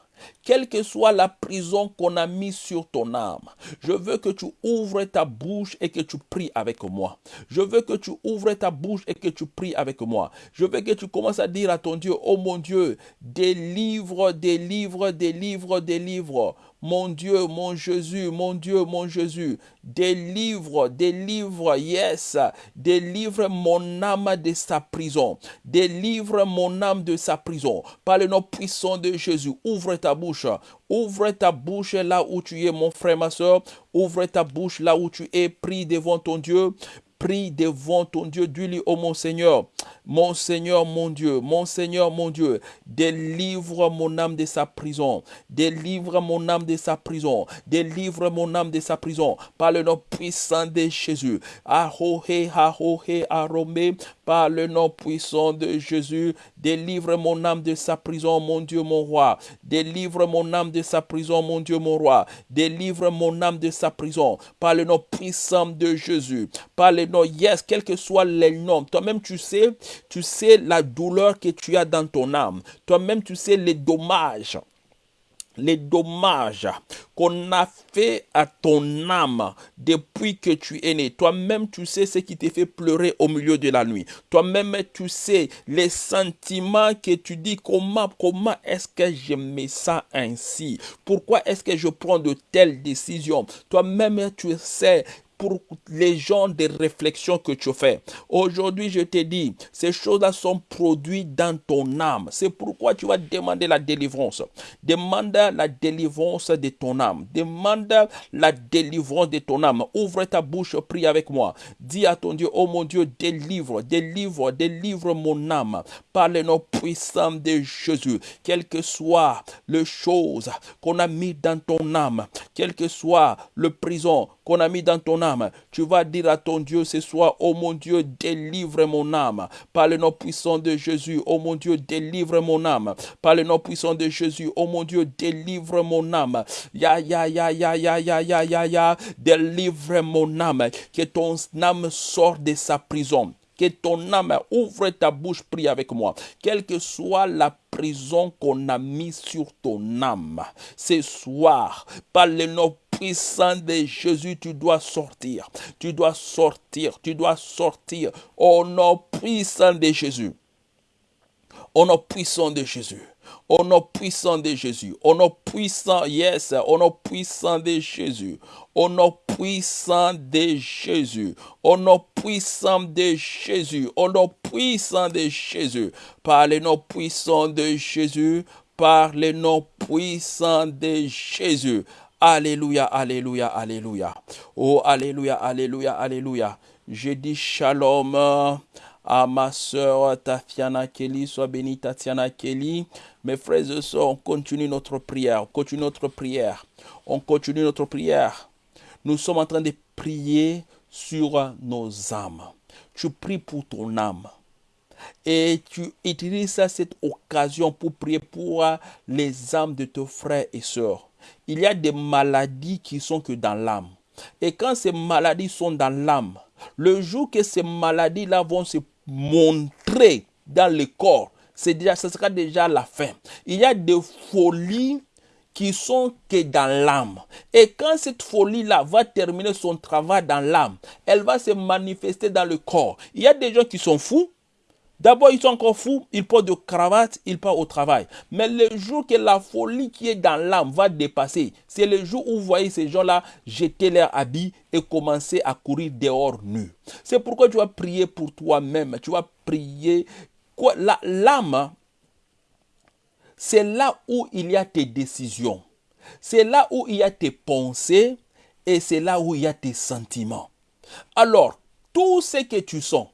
quelle que soit la prison qu'on a mise sur ton âme, je veux que tu ouvres ta bouche et que tu pries avec moi. Je veux que tu ouvres ta bouche et que tu pries avec moi. Je veux que tu commences à dire à ton Dieu, oh mon Dieu, délivre, délivre, délivre, délivre. Mon Dieu, mon Jésus, mon Dieu, mon Jésus, délivre, délivre, yes, délivre mon âme de sa prison. Délivre mon âme de sa prison. Par le nom puissant de Jésus, ouvre ta bouche. Ouvre ta bouche là où tu es, mon frère, ma soeur. Ouvre ta bouche là où tu es, prie devant ton Dieu prie devant ton Dieu, dis-lui, oh mon Seigneur, mon Seigneur, mon Dieu, mon Seigneur, mon Dieu, délivre mon âme de sa prison, délivre mon âme de sa prison, délivre mon âme de sa prison, par le nom puissant de Jésus. Ahohe, ahohe, arome, par le nom puissant de Jésus, délivre mon âme de sa prison, mon Dieu, mon roi. Délivre mon âme de sa prison, mon Dieu, mon roi. Délivre mon âme de sa prison, par le nom puissant de Jésus. Par le nom, yes, quel que soit les noms. Toi-même, tu sais, tu sais la douleur que tu as dans ton âme. Toi-même, tu sais les dommages les dommages qu'on a fait à ton âme depuis que tu es né. Toi-même, tu sais ce qui te fait pleurer au milieu de la nuit. Toi-même, tu sais les sentiments que tu dis, comment, comment est-ce que je mets ça ainsi? Pourquoi est-ce que je prends de telles décisions? Toi-même, tu sais pour les gens des réflexions que tu fais. Aujourd'hui, je te dis, ces choses-là sont produites dans ton âme. C'est pourquoi tu vas demander la délivrance. Demande la délivrance de ton âme. Demande la délivrance de ton âme. Ouvre ta bouche, prie avec moi. Dis à ton Dieu, oh mon Dieu, délivre, délivre, délivre mon âme par le nom puissant de Jésus. Quelle que soit le chose qu'on a mis dans ton âme, quelle que soit le prison qu'on a mis dans ton âme, tu vas dire à ton Dieu ce soir, oh mon Dieu, délivre mon âme. Par le nom puissant de Jésus, oh mon Dieu, délivre mon âme. Par le nom puissant de Jésus, oh mon Dieu, délivre mon âme. Ya, ya, ya, ya, ya, ya, ya, ya, ya, délivre mon âme. Que ton âme sorte de sa prison que ton âme ouvre ta bouche, prie avec moi. Quelle que soit la prison qu'on a mis sur ton âme, ce soir, par le nom puissant de Jésus, tu dois sortir. Tu dois sortir. Tu dois sortir. Au nom puissant de Jésus. Au nom puissant de Jésus. Au nom puissant de Jésus. Au nom puissant, yes, au nom puissant de Jésus. Au nom puissant de Jésus. Au nom puissant de Jésus. Au nom puissant de Jésus. Par le nom puissant de Jésus. Par le nom puissant de Jésus. Alléluia, alléluia, alléluia. Oh, alléluia, alléluia, alléluia. Je dis shalom à ma soeur Tatiana Kelly. Sois bénie, Tatiana Kelly. Mes frères et sœurs, on continue notre prière. On continue notre prière. On continue notre prière. Nous sommes en train de prier sur nos âmes. Tu pries pour ton âme. Et tu utilises cette occasion pour prier pour les âmes de tes frères et sœurs il y a des maladies qui sont que dans l'âme. Et quand ces maladies sont dans l'âme, le jour que ces maladies-là vont se montrer dans le corps, c'est déjà, ce sera déjà la fin. Il y a des folies qui sont que dans l'âme. Et quand cette folie-là va terminer son travail dans l'âme, elle va se manifester dans le corps. Il y a des gens qui sont fous, D'abord, ils sont encore fous, ils portent de cravate, ils partent au travail. Mais le jour que la folie qui est dans l'âme va dépasser, c'est le jour où vous voyez ces gens-là jeter leurs habits et commencer à courir dehors nus. C'est pourquoi tu vas prier pour toi-même. Tu vas prier. L'âme, c'est là où il y a tes décisions. C'est là où il y a tes pensées et c'est là où il y a tes sentiments. Alors, tout ce que tu sens,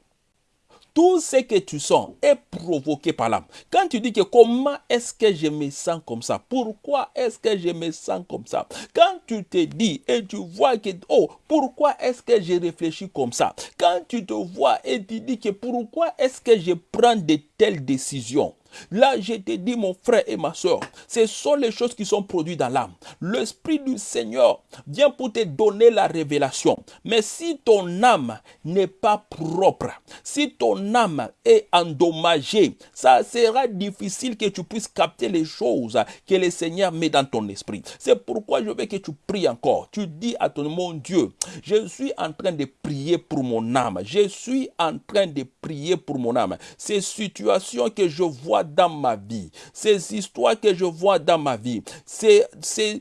Tout ce que tu sens est provoqué par l'âme. Quand tu dis que comment est-ce que je me sens comme ça? Pourquoi est-ce que je me sens comme ça? Quand tu te dis et tu vois que, oh, pourquoi est-ce que je réfléchis comme ça? Quand tu te vois et tu dis que pourquoi est-ce que je prends de telles décisions? Là, je te dis, mon frère et ma soeur, ce sont les choses qui sont produites dans l'âme. L'Esprit du Seigneur vient pour te donner la révélation. Mais si ton âme n'est pas propre, si ton âme est endommagée, ça sera difficile que tu puisses capter les choses que le Seigneur met dans ton esprit. C'est pourquoi je veux que tu pries encore. Tu dis à ton mon Dieu, je suis en train de prier pour mon âme. Je suis en train de prier pour mon âme. Ces situations que je vois dans ma vie, ces histoires que je vois dans ma vie, ces, ces,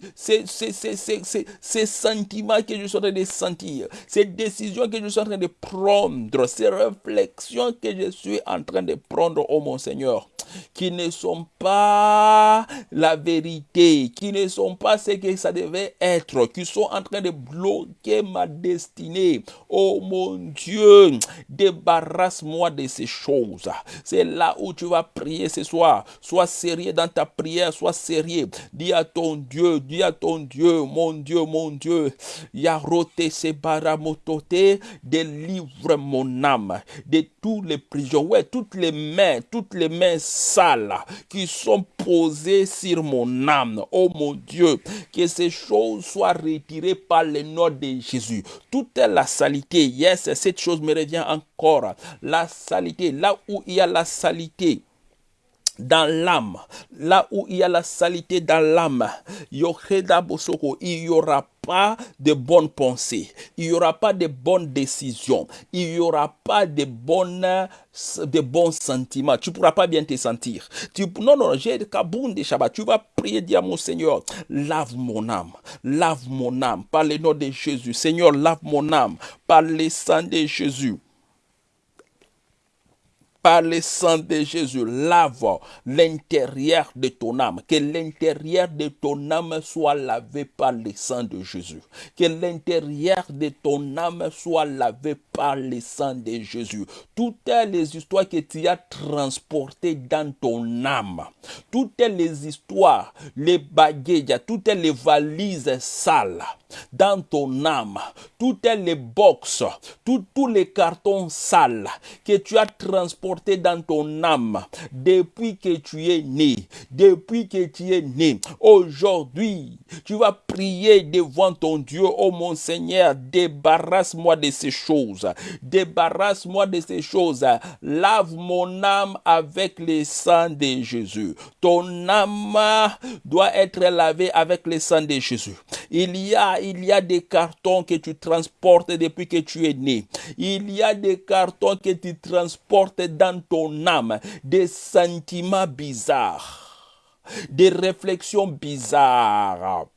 sentiments que je suis en train de sentir, ces décisions que je suis en train de prendre, ces réflexions que je suis en train de prendre, oh mon Seigneur, qui ne sont pas la vérité, qui ne sont pas ce que ça devait être, qui sont en train de bloquer ma destinée. Oh mon Dieu, débarrasse-moi de ces choses. C'est là où tu vas prier ce soir. Sois sérieux dans ta prière, sois sérieux. Dis à ton Dieu, dis à ton Dieu, mon Dieu, mon Dieu. Yarote se baramotote, délivre mon âme de toutes les prisons. Ouais, toutes les mains, toutes les mains sales qui sont posées sur mon âme. Oh mon Dieu, que ces choses soient retirées par le nom de Jésus. Toute la saleté, yes, cette chose me revient encore. La saleté, là où il y a la saleté, dans l'âme, là où il y a la saleté dans l'âme, il y aura pas de bonnes pensées, il n'y aura pas de bonnes décisions, il n'y aura pas de, bonnes, de bons sentiments. Tu ne pourras pas bien te sentir. Tu, non, non, j'ai de Shabbat. Tu vas prier, dire à mon Seigneur, lave mon âme, lave mon âme par le nom de Jésus. Seigneur, lave mon âme par le sang de Jésus par le sang de Jésus, lave l'intérieur de ton âme. Que l'intérieur de ton âme soit lavé par le sang de Jésus. Que l'intérieur de ton âme soit lavé par le sang de Jésus. Toutes les histoires que tu as transportées dans ton âme, toutes les histoires, les bagages, toutes les valises sales dans ton âme, toutes les box, tous les cartons sales que tu as transportés dans ton âme depuis que tu es né, depuis que tu es né. Aujourd'hui, tu vas prier devant ton Dieu, oh mon Seigneur, débarrasse-moi de ces choses, débarrasse-moi de ces choses, lave mon âme avec le sang de Jésus. Ton âme doit être lavée avec le sang de Jésus. Il y a il y a des cartons que tu transportes depuis que tu es né. Il y a des cartons que tu transportes dans ton âme, des sentiments bizarres, des réflexions bizarres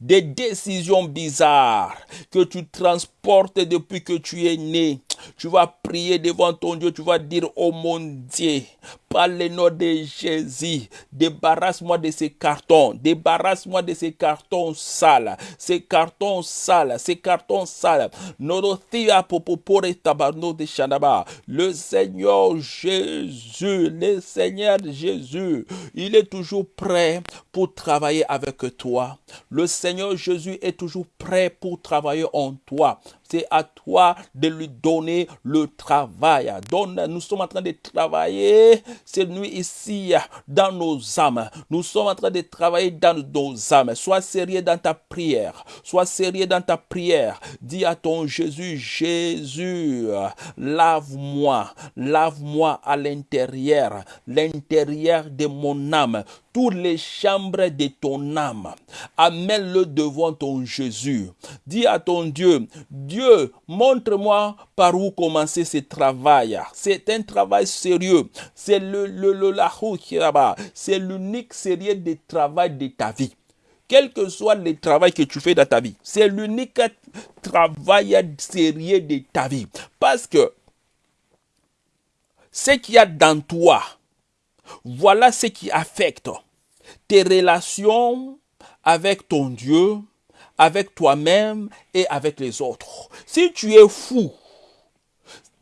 des décisions bizarres que tu transportes depuis que tu es né. Tu vas prier devant ton Dieu, tu vas dire, oh mon Dieu, par le nom de Jésus, débarrasse-moi de ces cartons, débarrasse-moi de ces cartons sales, ces cartons sales, ces cartons sales. Le Seigneur Jésus, le Seigneur Jésus, il est toujours prêt pour travailler avec toi. Le Seigneur Jésus est toujours prêt pour travailler en toi. C'est à toi de lui donner le travail. Donne, nous sommes en train de travailler cette nuit ici dans nos âmes. Nous sommes en train de travailler dans nos âmes. Sois sérieux dans ta prière. Sois sérieux dans ta prière. Dis à ton Jésus, Jésus, lave-moi. Lave-moi à l'intérieur. L'intérieur de mon âme toutes les chambres de ton âme. Amène-le devant ton Jésus. Dis à ton Dieu, Dieu, montre-moi par où commencer ce travail. C'est un travail sérieux. C'est le, le, le la. C'est l'unique sérieux de travail de ta vie. Quel que soit le travail que tu fais dans ta vie, c'est l'unique travail sérieux de ta vie. Parce que ce qu'il y a dans toi, voilà ce qui affecte tes relations avec ton Dieu, avec toi-même et avec les autres. Si tu es fou,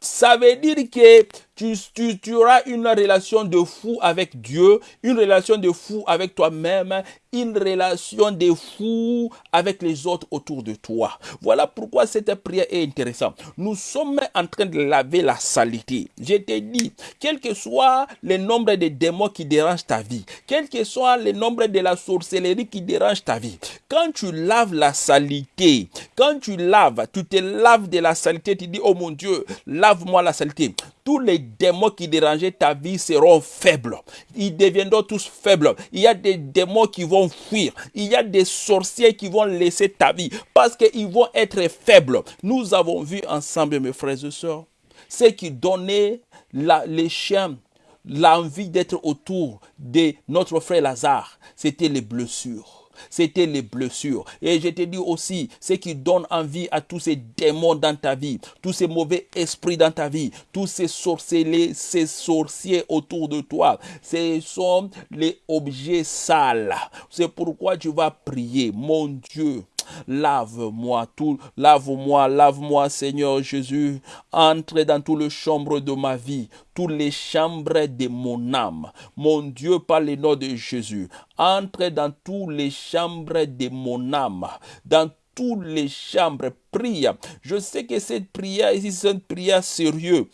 Ça veut dire que tu, auras une relation de fou avec Dieu, une relation de fou avec toi-même, une relation de fou avec les autres autour de toi. Voilà pourquoi cette prière est intéressante. Nous sommes en train de laver la saleté. Je t'ai dit, quel que soit le nombre de démons qui dérangent ta vie, quel que soit le nombre de la sorcellerie qui dérange ta vie, quand tu laves la saleté, quand tu laves, tu te laves de la saleté, tu dis, oh mon Dieu, lave-moi la saleté tous les démons qui dérangeaient ta vie seront faibles. Ils deviendront tous faibles. Il y a des démons qui vont fuir. Il y a des sorciers qui vont laisser ta vie parce qu'ils vont être faibles. Nous avons vu ensemble, mes frères et sœurs, ce qui donnait les chiens l'envie d'être autour de notre frère Lazare. C'était les blessures c'était les blessures. Et je te dis aussi, ce qui donne envie à tous ces démons dans ta vie, tous ces mauvais esprits dans ta vie, tous ces sorciers, ces sorciers autour de toi, ce sont les objets sales. C'est pourquoi tu vas prier, mon Dieu. Lave-moi tout, lave-moi, lave-moi, Seigneur Jésus. Entre dans tout le chambre de ma vie, toutes les chambres de mon âme. Mon Dieu, par le nom de Jésus, entre dans toutes les chambres de mon âme, dans toutes les chambres, prie. Je sais que cette prière ici, c'est une prière sérieuse.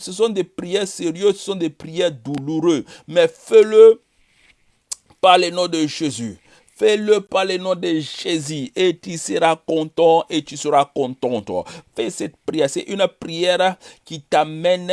Ce sont des prières sérieuses, ce sont des prières douloureuses. Mais fais-le par le nom de Jésus. Fais-le par le nom de Jésus et tu seras content et tu seras contente. Fais cette prière. C'est une prière qui t'amène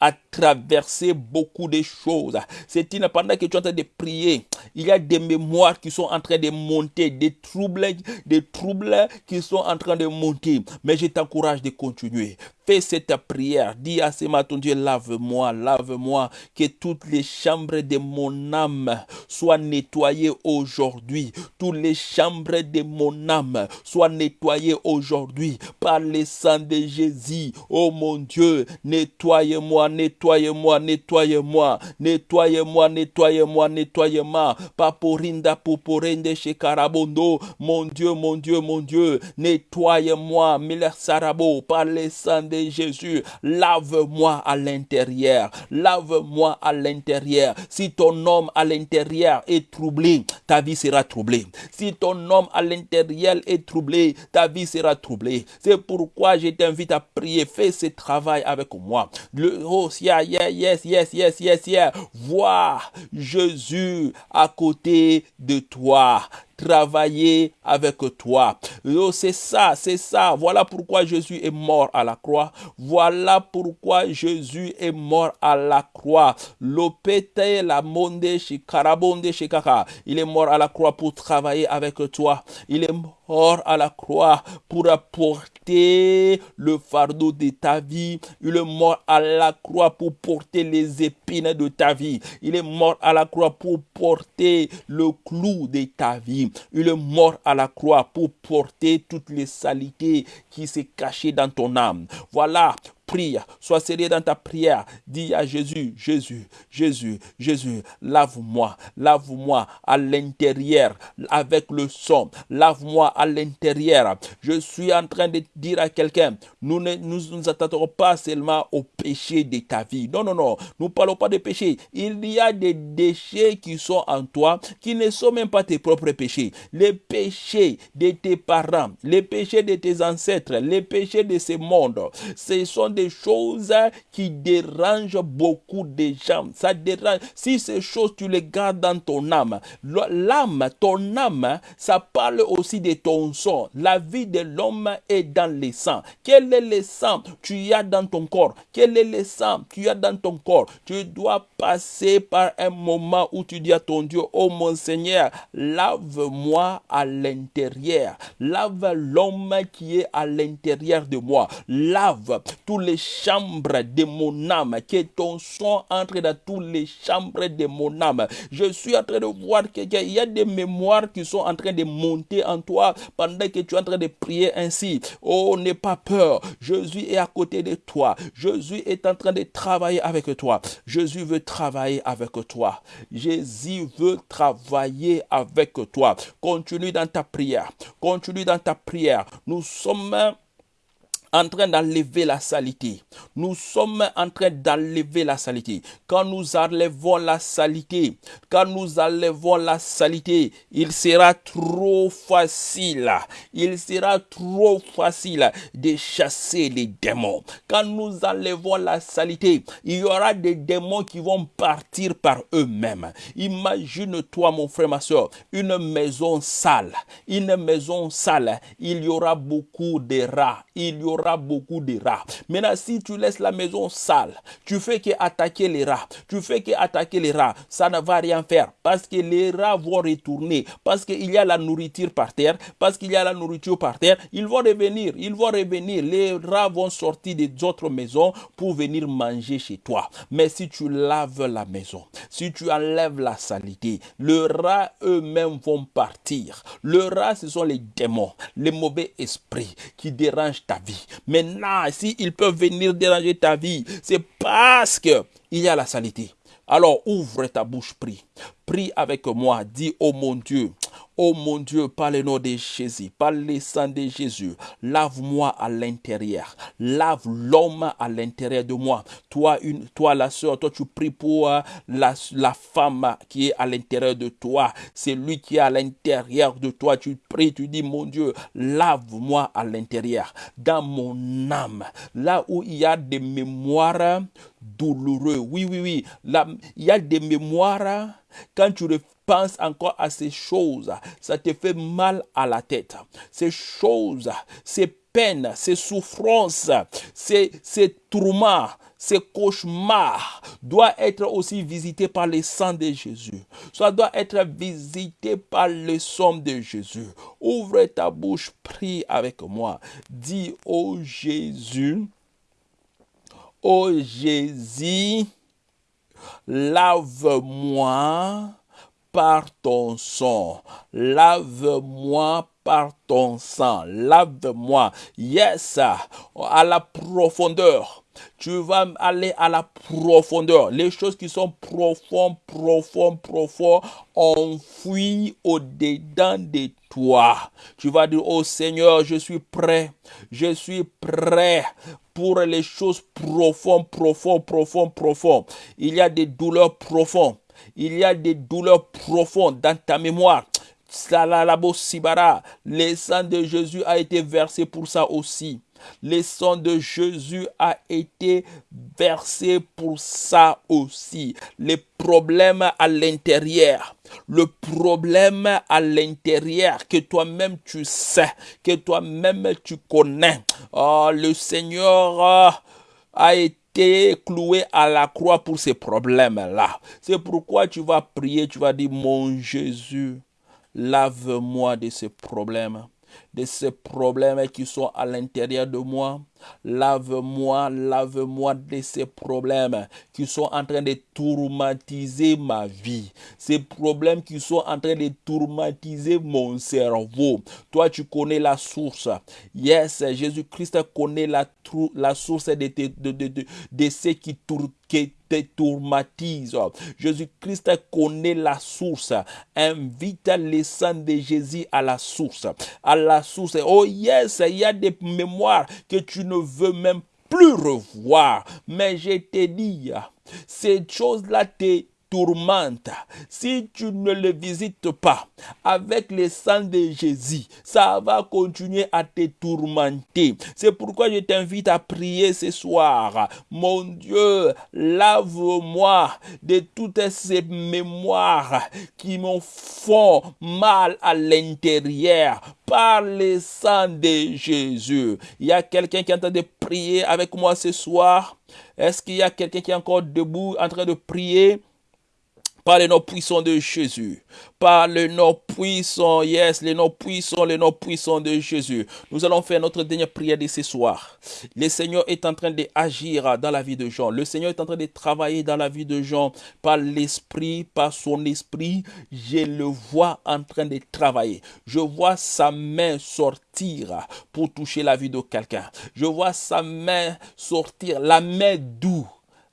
à traverser beaucoup de choses. C'est une pendant que tu es en train de prier, il y a des mémoires qui sont en train de monter, des troubles, des troubles qui sont en train de monter. Mais je t'encourage de continuer. Fais cette prière. Dis à ce matin, Dieu, lave-moi, lave-moi, que toutes les chambres de mon âme soient nettoyées aujourd'hui. Toutes les chambres de mon âme soient nettoyées aujourd'hui par le sang de Jésus. Oh mon Dieu, nettoyez-moi, nettoyez-moi, nettoyez-moi, nettoyez-moi, nettoyez-moi, nettoyez-moi. Paporinda, poporende, chez Karabondo. Mon Dieu, mon Dieu, mon Dieu, nettoyez-moi, Miller Sarabo, par le sang de Jésus, lave-moi à l'intérieur. Lave-moi à l'intérieur. Si ton homme à l'intérieur est troublé, ta vie sera troublée. Si ton homme à l'intérieur est troublé, ta vie sera troublée. C'est pourquoi je t'invite à prier. Fais ce travail avec moi. Le, oh, yeah, yeah, yes, yes, yes, yes, yes. Vois Jésus à côté de toi travailler avec toi. Oh, c'est ça, c'est ça. Voilà pourquoi Jésus est mort à la croix. Voilà pourquoi Jésus est mort à la croix. Lopete la monde shikarabonde shikaka. Il est mort à la croix pour travailler avec toi. Il est mort à la croix pour apporter le fardeau de ta vie. Il est mort à la croix pour porter les épines de ta vie. Il est mort à la croix pour porter le clou de ta vie. Il est mort à la croix pour porter toutes les saletés qui s'est cachées dans ton âme. Voilà prie, sois sérieux dans ta prière. Dis à Jésus, Jésus, Jésus, Jésus, lave-moi, lave-moi à l'intérieur avec le sang, lave-moi à l'intérieur. Je suis en train de dire à quelqu'un, nous ne nous, nous attendons pas seulement au péché de ta vie. Non, non, non, nous ne parlons pas de péché. Il y a des déchets qui sont en toi qui ne sont même pas tes propres péchés. Les péchés de tes parents, les péchés de tes ancêtres, les péchés de ce monde, ce sont des choses qui dérangent beaucoup de gens. Ça dérange. Si ces choses, tu les gardes dans ton âme, l'âme, ton âme, ça parle aussi de ton sang. La vie de l'homme est dans le sang. Quel est le sang tu as dans ton corps? Quel est le sang tu as dans ton corps? Tu dois passer par un moment où tu dis à ton Dieu, oh mon Seigneur, lave-moi à l'intérieur. Lave l'homme qui est à l'intérieur de moi. Lave tous les chambres de mon âme, que ton sang entre dans toutes les chambres de mon âme. Je suis en train de voir qu'il y a des mémoires qui sont en train de monter en toi pendant que tu es en train de prier ainsi. Oh, n'aie pas peur. Jésus est à côté de toi. Jésus est en train de travailler avec toi. Jésus veut travailler avec toi. Jésus veut travailler avec toi. Continue dans ta prière. Continue dans ta prière. Nous sommes en train d'enlever la saleté. Nous sommes en train d'enlever la saleté. Quand nous enlevons la saleté, quand nous enlevons la saleté, il sera trop facile, il sera trop facile de chasser les démons. Quand nous enlevons la saleté, il y aura des démons qui vont partir par eux-mêmes. Imagine-toi, mon frère, ma soeur, une maison sale, une maison sale, il y aura beaucoup de rats, il y aura beaucoup de rats. Maintenant, si tu laisses la maison sale, tu fais que attaquer les rats, tu fais que attaquer les rats, ça ne va rien faire parce que les rats vont retourner, parce qu'il y a la nourriture par terre, parce qu'il y a la nourriture par terre, ils vont revenir, ils vont revenir, les rats vont sortir des autres maisons pour venir manger chez toi. Mais si tu laves la maison, si tu enlèves la saleté, le rat eux-mêmes vont partir. Le rat, ce sont les démons, les mauvais esprits qui dérangent ta vie. Maintenant, s'ils peuvent venir déranger ta vie, c'est parce qu'il y a la saleté. Alors ouvre ta bouche, prie. Prie avec moi, dis, oh mon Dieu, Oh mon Dieu, par le nom de Jésus, par le sang de Jésus, lave-moi à l'intérieur. Lave l'homme à l'intérieur de moi. Toi, une, toi la soeur, toi tu pries pour euh, la, femme qui est à l'intérieur de toi. C'est lui qui est à l'intérieur de toi. Tu pries, tu dis, mon Dieu, lave-moi à l'intérieur, dans mon âme, là où il y a des mémoires douloureuses. Oui, oui, oui. Il y a des mémoires quand tu penses encore à ces choses, ça te fait mal à la tête. Ces choses, ces peines, ces souffrances, ces, ces tourments, ces cauchemars doivent être aussi visités par le sang de Jésus. Ça doit être visité par le sang de Jésus. Ouvre ta bouche, prie avec moi. Dis, oh Jésus, oh Jésus, lave-moi par ton sang. Lave-moi par ton sang. Lave-moi. Yes, à la profondeur. Tu vas aller à la profondeur. Les choses qui sont profondes, profondes, profondes, enfouies au-dedans de toi. Tu vas dire, oh Seigneur, je suis prêt. Je suis prêt pour les choses profondes, profondes, profondes, profondes. Il y a des douleurs profondes. Il y a des douleurs profondes dans ta mémoire. Le sang de Jésus a été versé pour ça aussi. Le sang de Jésus a été versé pour ça aussi. Les problèmes à l'intérieur, le problème à l'intérieur que toi-même tu sais, que toi-même tu connais. Oh, le Seigneur a été cloué à la croix pour ces problèmes-là. C'est pourquoi tu vas prier, tu vas dire, mon Jésus, lave-moi de ces problèmes de ces problèmes qui sont à l'intérieur de moi. Lave-moi, lave-moi de ces problèmes qui sont en train de tourmentiser ma vie. Ces problèmes qui sont en train de tourmentiser mon cerveau. Toi, tu connais la source. Yes, Jésus-Christ connaît la, source de, de, de, de, ce qui, qui te tourmentise. Jésus-Christ connaît la source. Invite les sang de Jésus à la source. À la source. Oh yes, il y a des mémoires que tu ne veux même plus revoir. Mais je te dis, ces choses-là te tourmente, si tu ne le visites pas avec le sang de Jésus, ça va continuer à te tourmenter. C'est pourquoi je t'invite à prier ce soir. Mon Dieu, lave-moi de toutes ces mémoires qui me font mal à l'intérieur par le sang de Jésus. Il y a quelqu'un qui est en train de prier avec moi ce soir? Est-ce qu'il y a quelqu'un qui est encore debout en train de prier? Par le nom puissant de Jésus, par le nom puissant, yes, le nom puissant, le nom puissant de Jésus. Nous allons faire notre dernière prière de ce soir. Le Seigneur est en train d'agir dans la vie de Jean. Le Seigneur est en train de travailler dans la vie de Jean par l'esprit, par son esprit. Je le vois en train de travailler. Je vois sa main sortir pour toucher la vie de quelqu'un. Je vois sa main sortir, la main doux,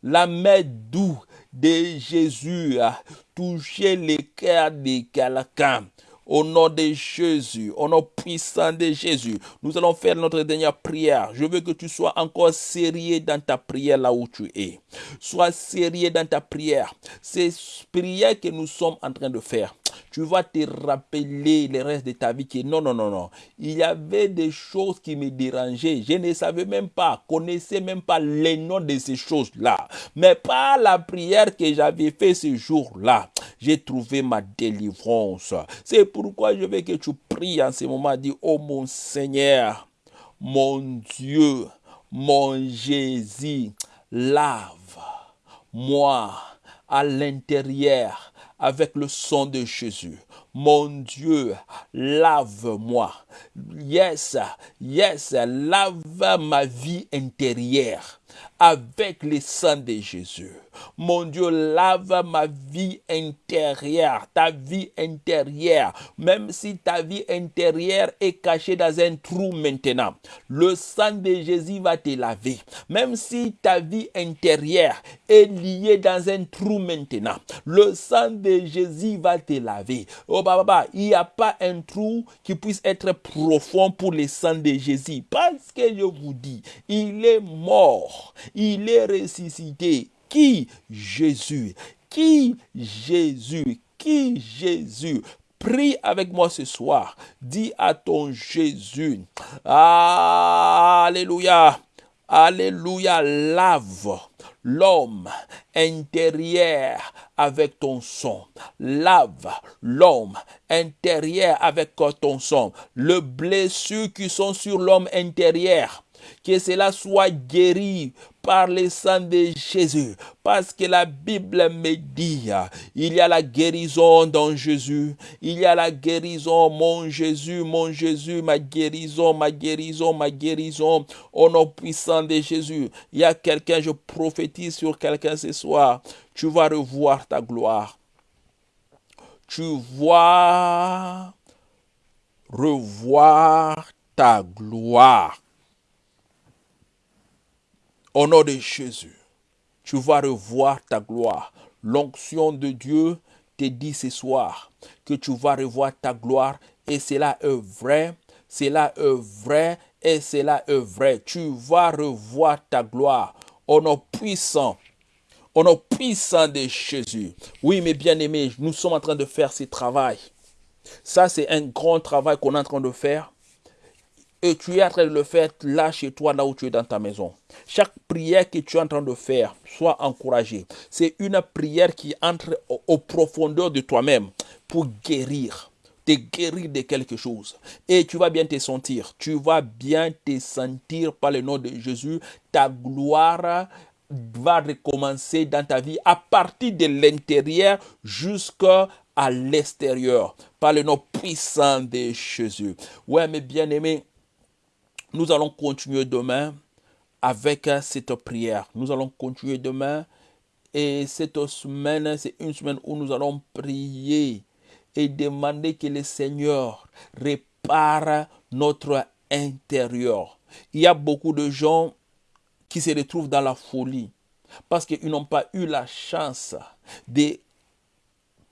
la main doux de Jésus a touché le cœur de quelqu'un. Au nom de Jésus, au nom puissant de Jésus, nous allons faire notre dernière prière. Je veux que tu sois encore sérieux dans ta prière là où tu es. Sois sérieux dans ta prière. C'est prière que nous sommes en train de faire tu vas te rappeler le reste de ta vie que non, non, non, non. Il y avait des choses qui me dérangeaient. Je ne savais même pas, connaissais même pas les noms de ces choses-là. Mais par la prière que j'avais fait ce jour-là, j'ai trouvé ma délivrance. C'est pourquoi je veux que tu pries en ce moment. Dis, oh mon Seigneur, mon Dieu, mon Jésus, lave moi à l'intérieur avec le sang de Jésus. Mon Dieu, lave-moi. Yes, yes, lave ma vie intérieure avec le sang de Jésus. Mon Dieu, lave ma vie intérieure, ta vie intérieure, même si ta vie intérieure est cachée dans un trou maintenant. Le sang de Jésus va te laver. Même si ta vie intérieure est liée dans un trou maintenant, le sang de Jésus va te laver. Oh, bah, il n'y a pas un trou qui puisse être profond pour le sang de Jésus. Parce que je vous dis, il est mort, il est ressuscité qui Jésus? Qui Jésus? Qui Jésus? Prie avec moi ce soir. Dis à ton Jésus. Alléluia. Alléluia. Lave l'homme intérieur avec ton sang. Lave l'homme intérieur avec ton sang. Le blessure qui sont sur l'homme intérieur que cela soit guéri par le sang de Jésus. Parce que la Bible me dit, il y a la guérison dans Jésus. Il y a la guérison, mon Jésus, mon Jésus, ma guérison, ma guérison, ma guérison. Au nom puissant de Jésus. Il y a quelqu'un, je prophétise sur quelqu'un ce soir. Tu vas revoir ta gloire. Tu vas revoir ta gloire. Au nom de Jésus, tu vas revoir ta gloire. L'onction de Dieu te dit ce soir que tu vas revoir ta gloire et cela est vrai, cela est vrai et cela est vrai. Tu vas revoir ta gloire au nom puissant au nom puissant de Jésus. Oui, mes bien-aimés, nous sommes en train de faire ce travail. Ça, c'est un grand travail qu'on est en train de faire et tu es en train de le faire là chez toi, là où tu es dans ta maison. Chaque prière que tu es en train de faire, sois encouragé. C'est une prière qui entre aux profondeurs de toi-même pour guérir, te guérir de quelque chose. Et tu vas bien te sentir. Tu vas bien te sentir par le nom de Jésus. Ta gloire va recommencer dans ta vie à partir de l'intérieur jusqu'à l'extérieur par le nom puissant de Jésus. Ouais, mes bien-aimés, nous allons continuer demain avec cette prière. Nous allons continuer demain. Et cette semaine, c'est une semaine où nous allons prier et demander que le Seigneur répare notre intérieur. Il y a beaucoup de gens qui se retrouvent dans la folie parce qu'ils n'ont pas eu la chance de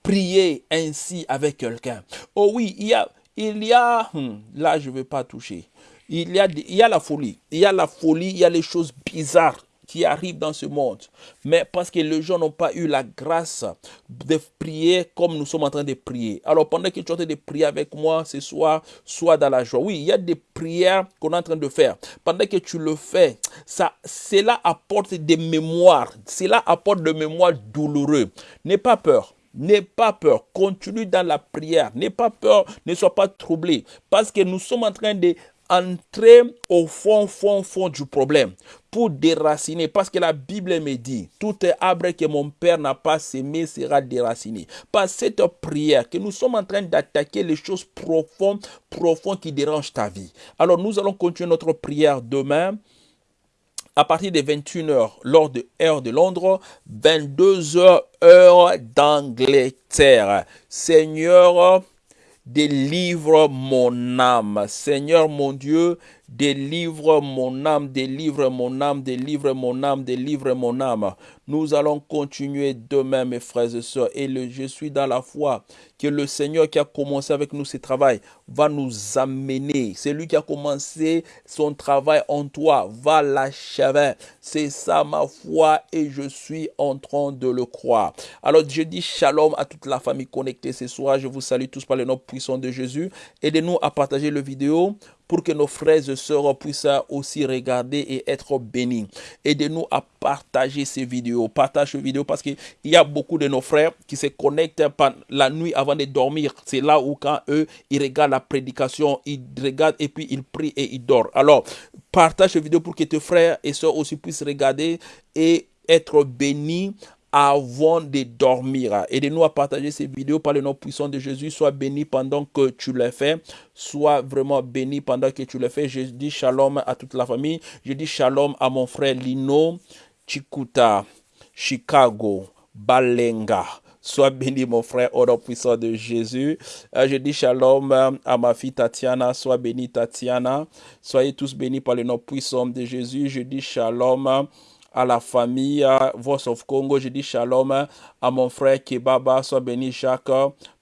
prier ainsi avec quelqu'un. Oh oui, il y a, il y a, hmm, là je ne vais pas toucher, il y, a, la folie. Il y a la folie, il y a les choses bizarres qui arrivent dans ce monde. Mais parce que les gens n'ont pas eu la grâce de prier comme nous sommes en train de prier. Alors pendant que tu es en train de prier avec moi ce soir, sois dans la joie. Oui, il y a des prières qu'on est en train de faire. Pendant que tu le fais, cela apporte des mémoires. Cela apporte des mémoires douloureuses. N'aie pas peur. N'aie pas peur, continue dans la prière. N'aie pas peur, ne sois pas troublé. Parce que nous sommes en train de entrer au fond, fond, fond du problème pour déraciner. Parce que la Bible me dit, tout arbre que mon Père n'a pas semé sera déraciné. Par cette prière que nous sommes en train d'attaquer les choses profondes, profondes qui dérangent ta vie. Alors nous allons continuer notre prière demain à partir de 21h, lors de heure de Londres, 22h, heure d'Angleterre. Seigneur, délivre mon âme. Seigneur mon Dieu, Délivre mon âme, délivre mon âme, délivre mon âme, délivre mon âme. Nous allons continuer demain, mes frères et sœurs. Et je suis dans la foi que le Seigneur qui a commencé avec nous ce travail va nous amener. C'est lui qui a commencé son travail en toi, va l'achever. C'est ça ma foi et je suis en train de le croire. Alors je dis shalom à toute la famille connectée ce soir. Je vous salue tous par le nom puissant de Jésus. Aidez-nous à partager le vidéo pour que nos frères et sœurs puissent aussi regarder et être bénis. Aidez-nous à partager ces vidéos. Partage ces vidéos parce qu'il y a beaucoup de nos frères qui se connectent la nuit avant de dormir. C'est là où quand eux, ils regardent la prédication, ils regardent et puis ils prient et ils dorment. Alors, partage ces vidéos pour que tes frères et sœurs aussi puissent regarder et être bénis avant de dormir. Aidez-nous à partager ces vidéos par le nom puissant de Jésus. Sois béni pendant que tu le fais. Sois vraiment béni pendant que tu le fais. Je dis shalom à toute la famille. Je dis shalom à mon frère Lino, Chikuta, Chicago, Balenga. Sois béni, mon frère, au nom puissant de Jésus. Je dis shalom à ma fille Tatiana. Sois béni, Tatiana. Soyez tous bénis par le nom puissant de Jésus. Je dis shalom à la famille Voice of Congo. Je dis shalom à mon frère Kebaba. Sois béni, Jacques,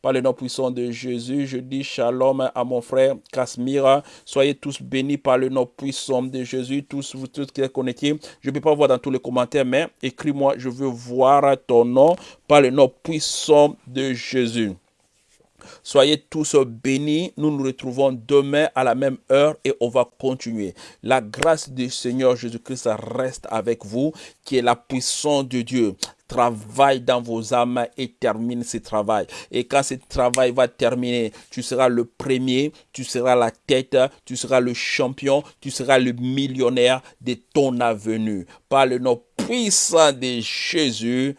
par le nom puissant de Jésus. Je dis shalom à mon frère Kasmira. Soyez tous bénis par le nom puissant de Jésus. Tous vous tous qui êtes connectés. Je ne peux pas voir dans tous les commentaires, mais écris-moi. Je veux voir ton nom par le nom puissant de Jésus. Soyez tous bénis. Nous nous retrouvons demain à la même heure et on va continuer. La grâce du Seigneur Jésus-Christ reste avec vous, qui est la puissance de Dieu travaille dans vos âmes et termine ce travail. Et quand ce travail va terminer, tu seras le premier, tu seras la tête, tu seras le champion, tu seras le millionnaire de ton avenue. Par le nom puissant de Jésus.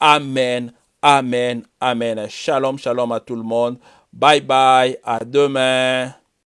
Amen. Amen. Amen. Shalom, shalom à tout le monde. Bye bye. À demain.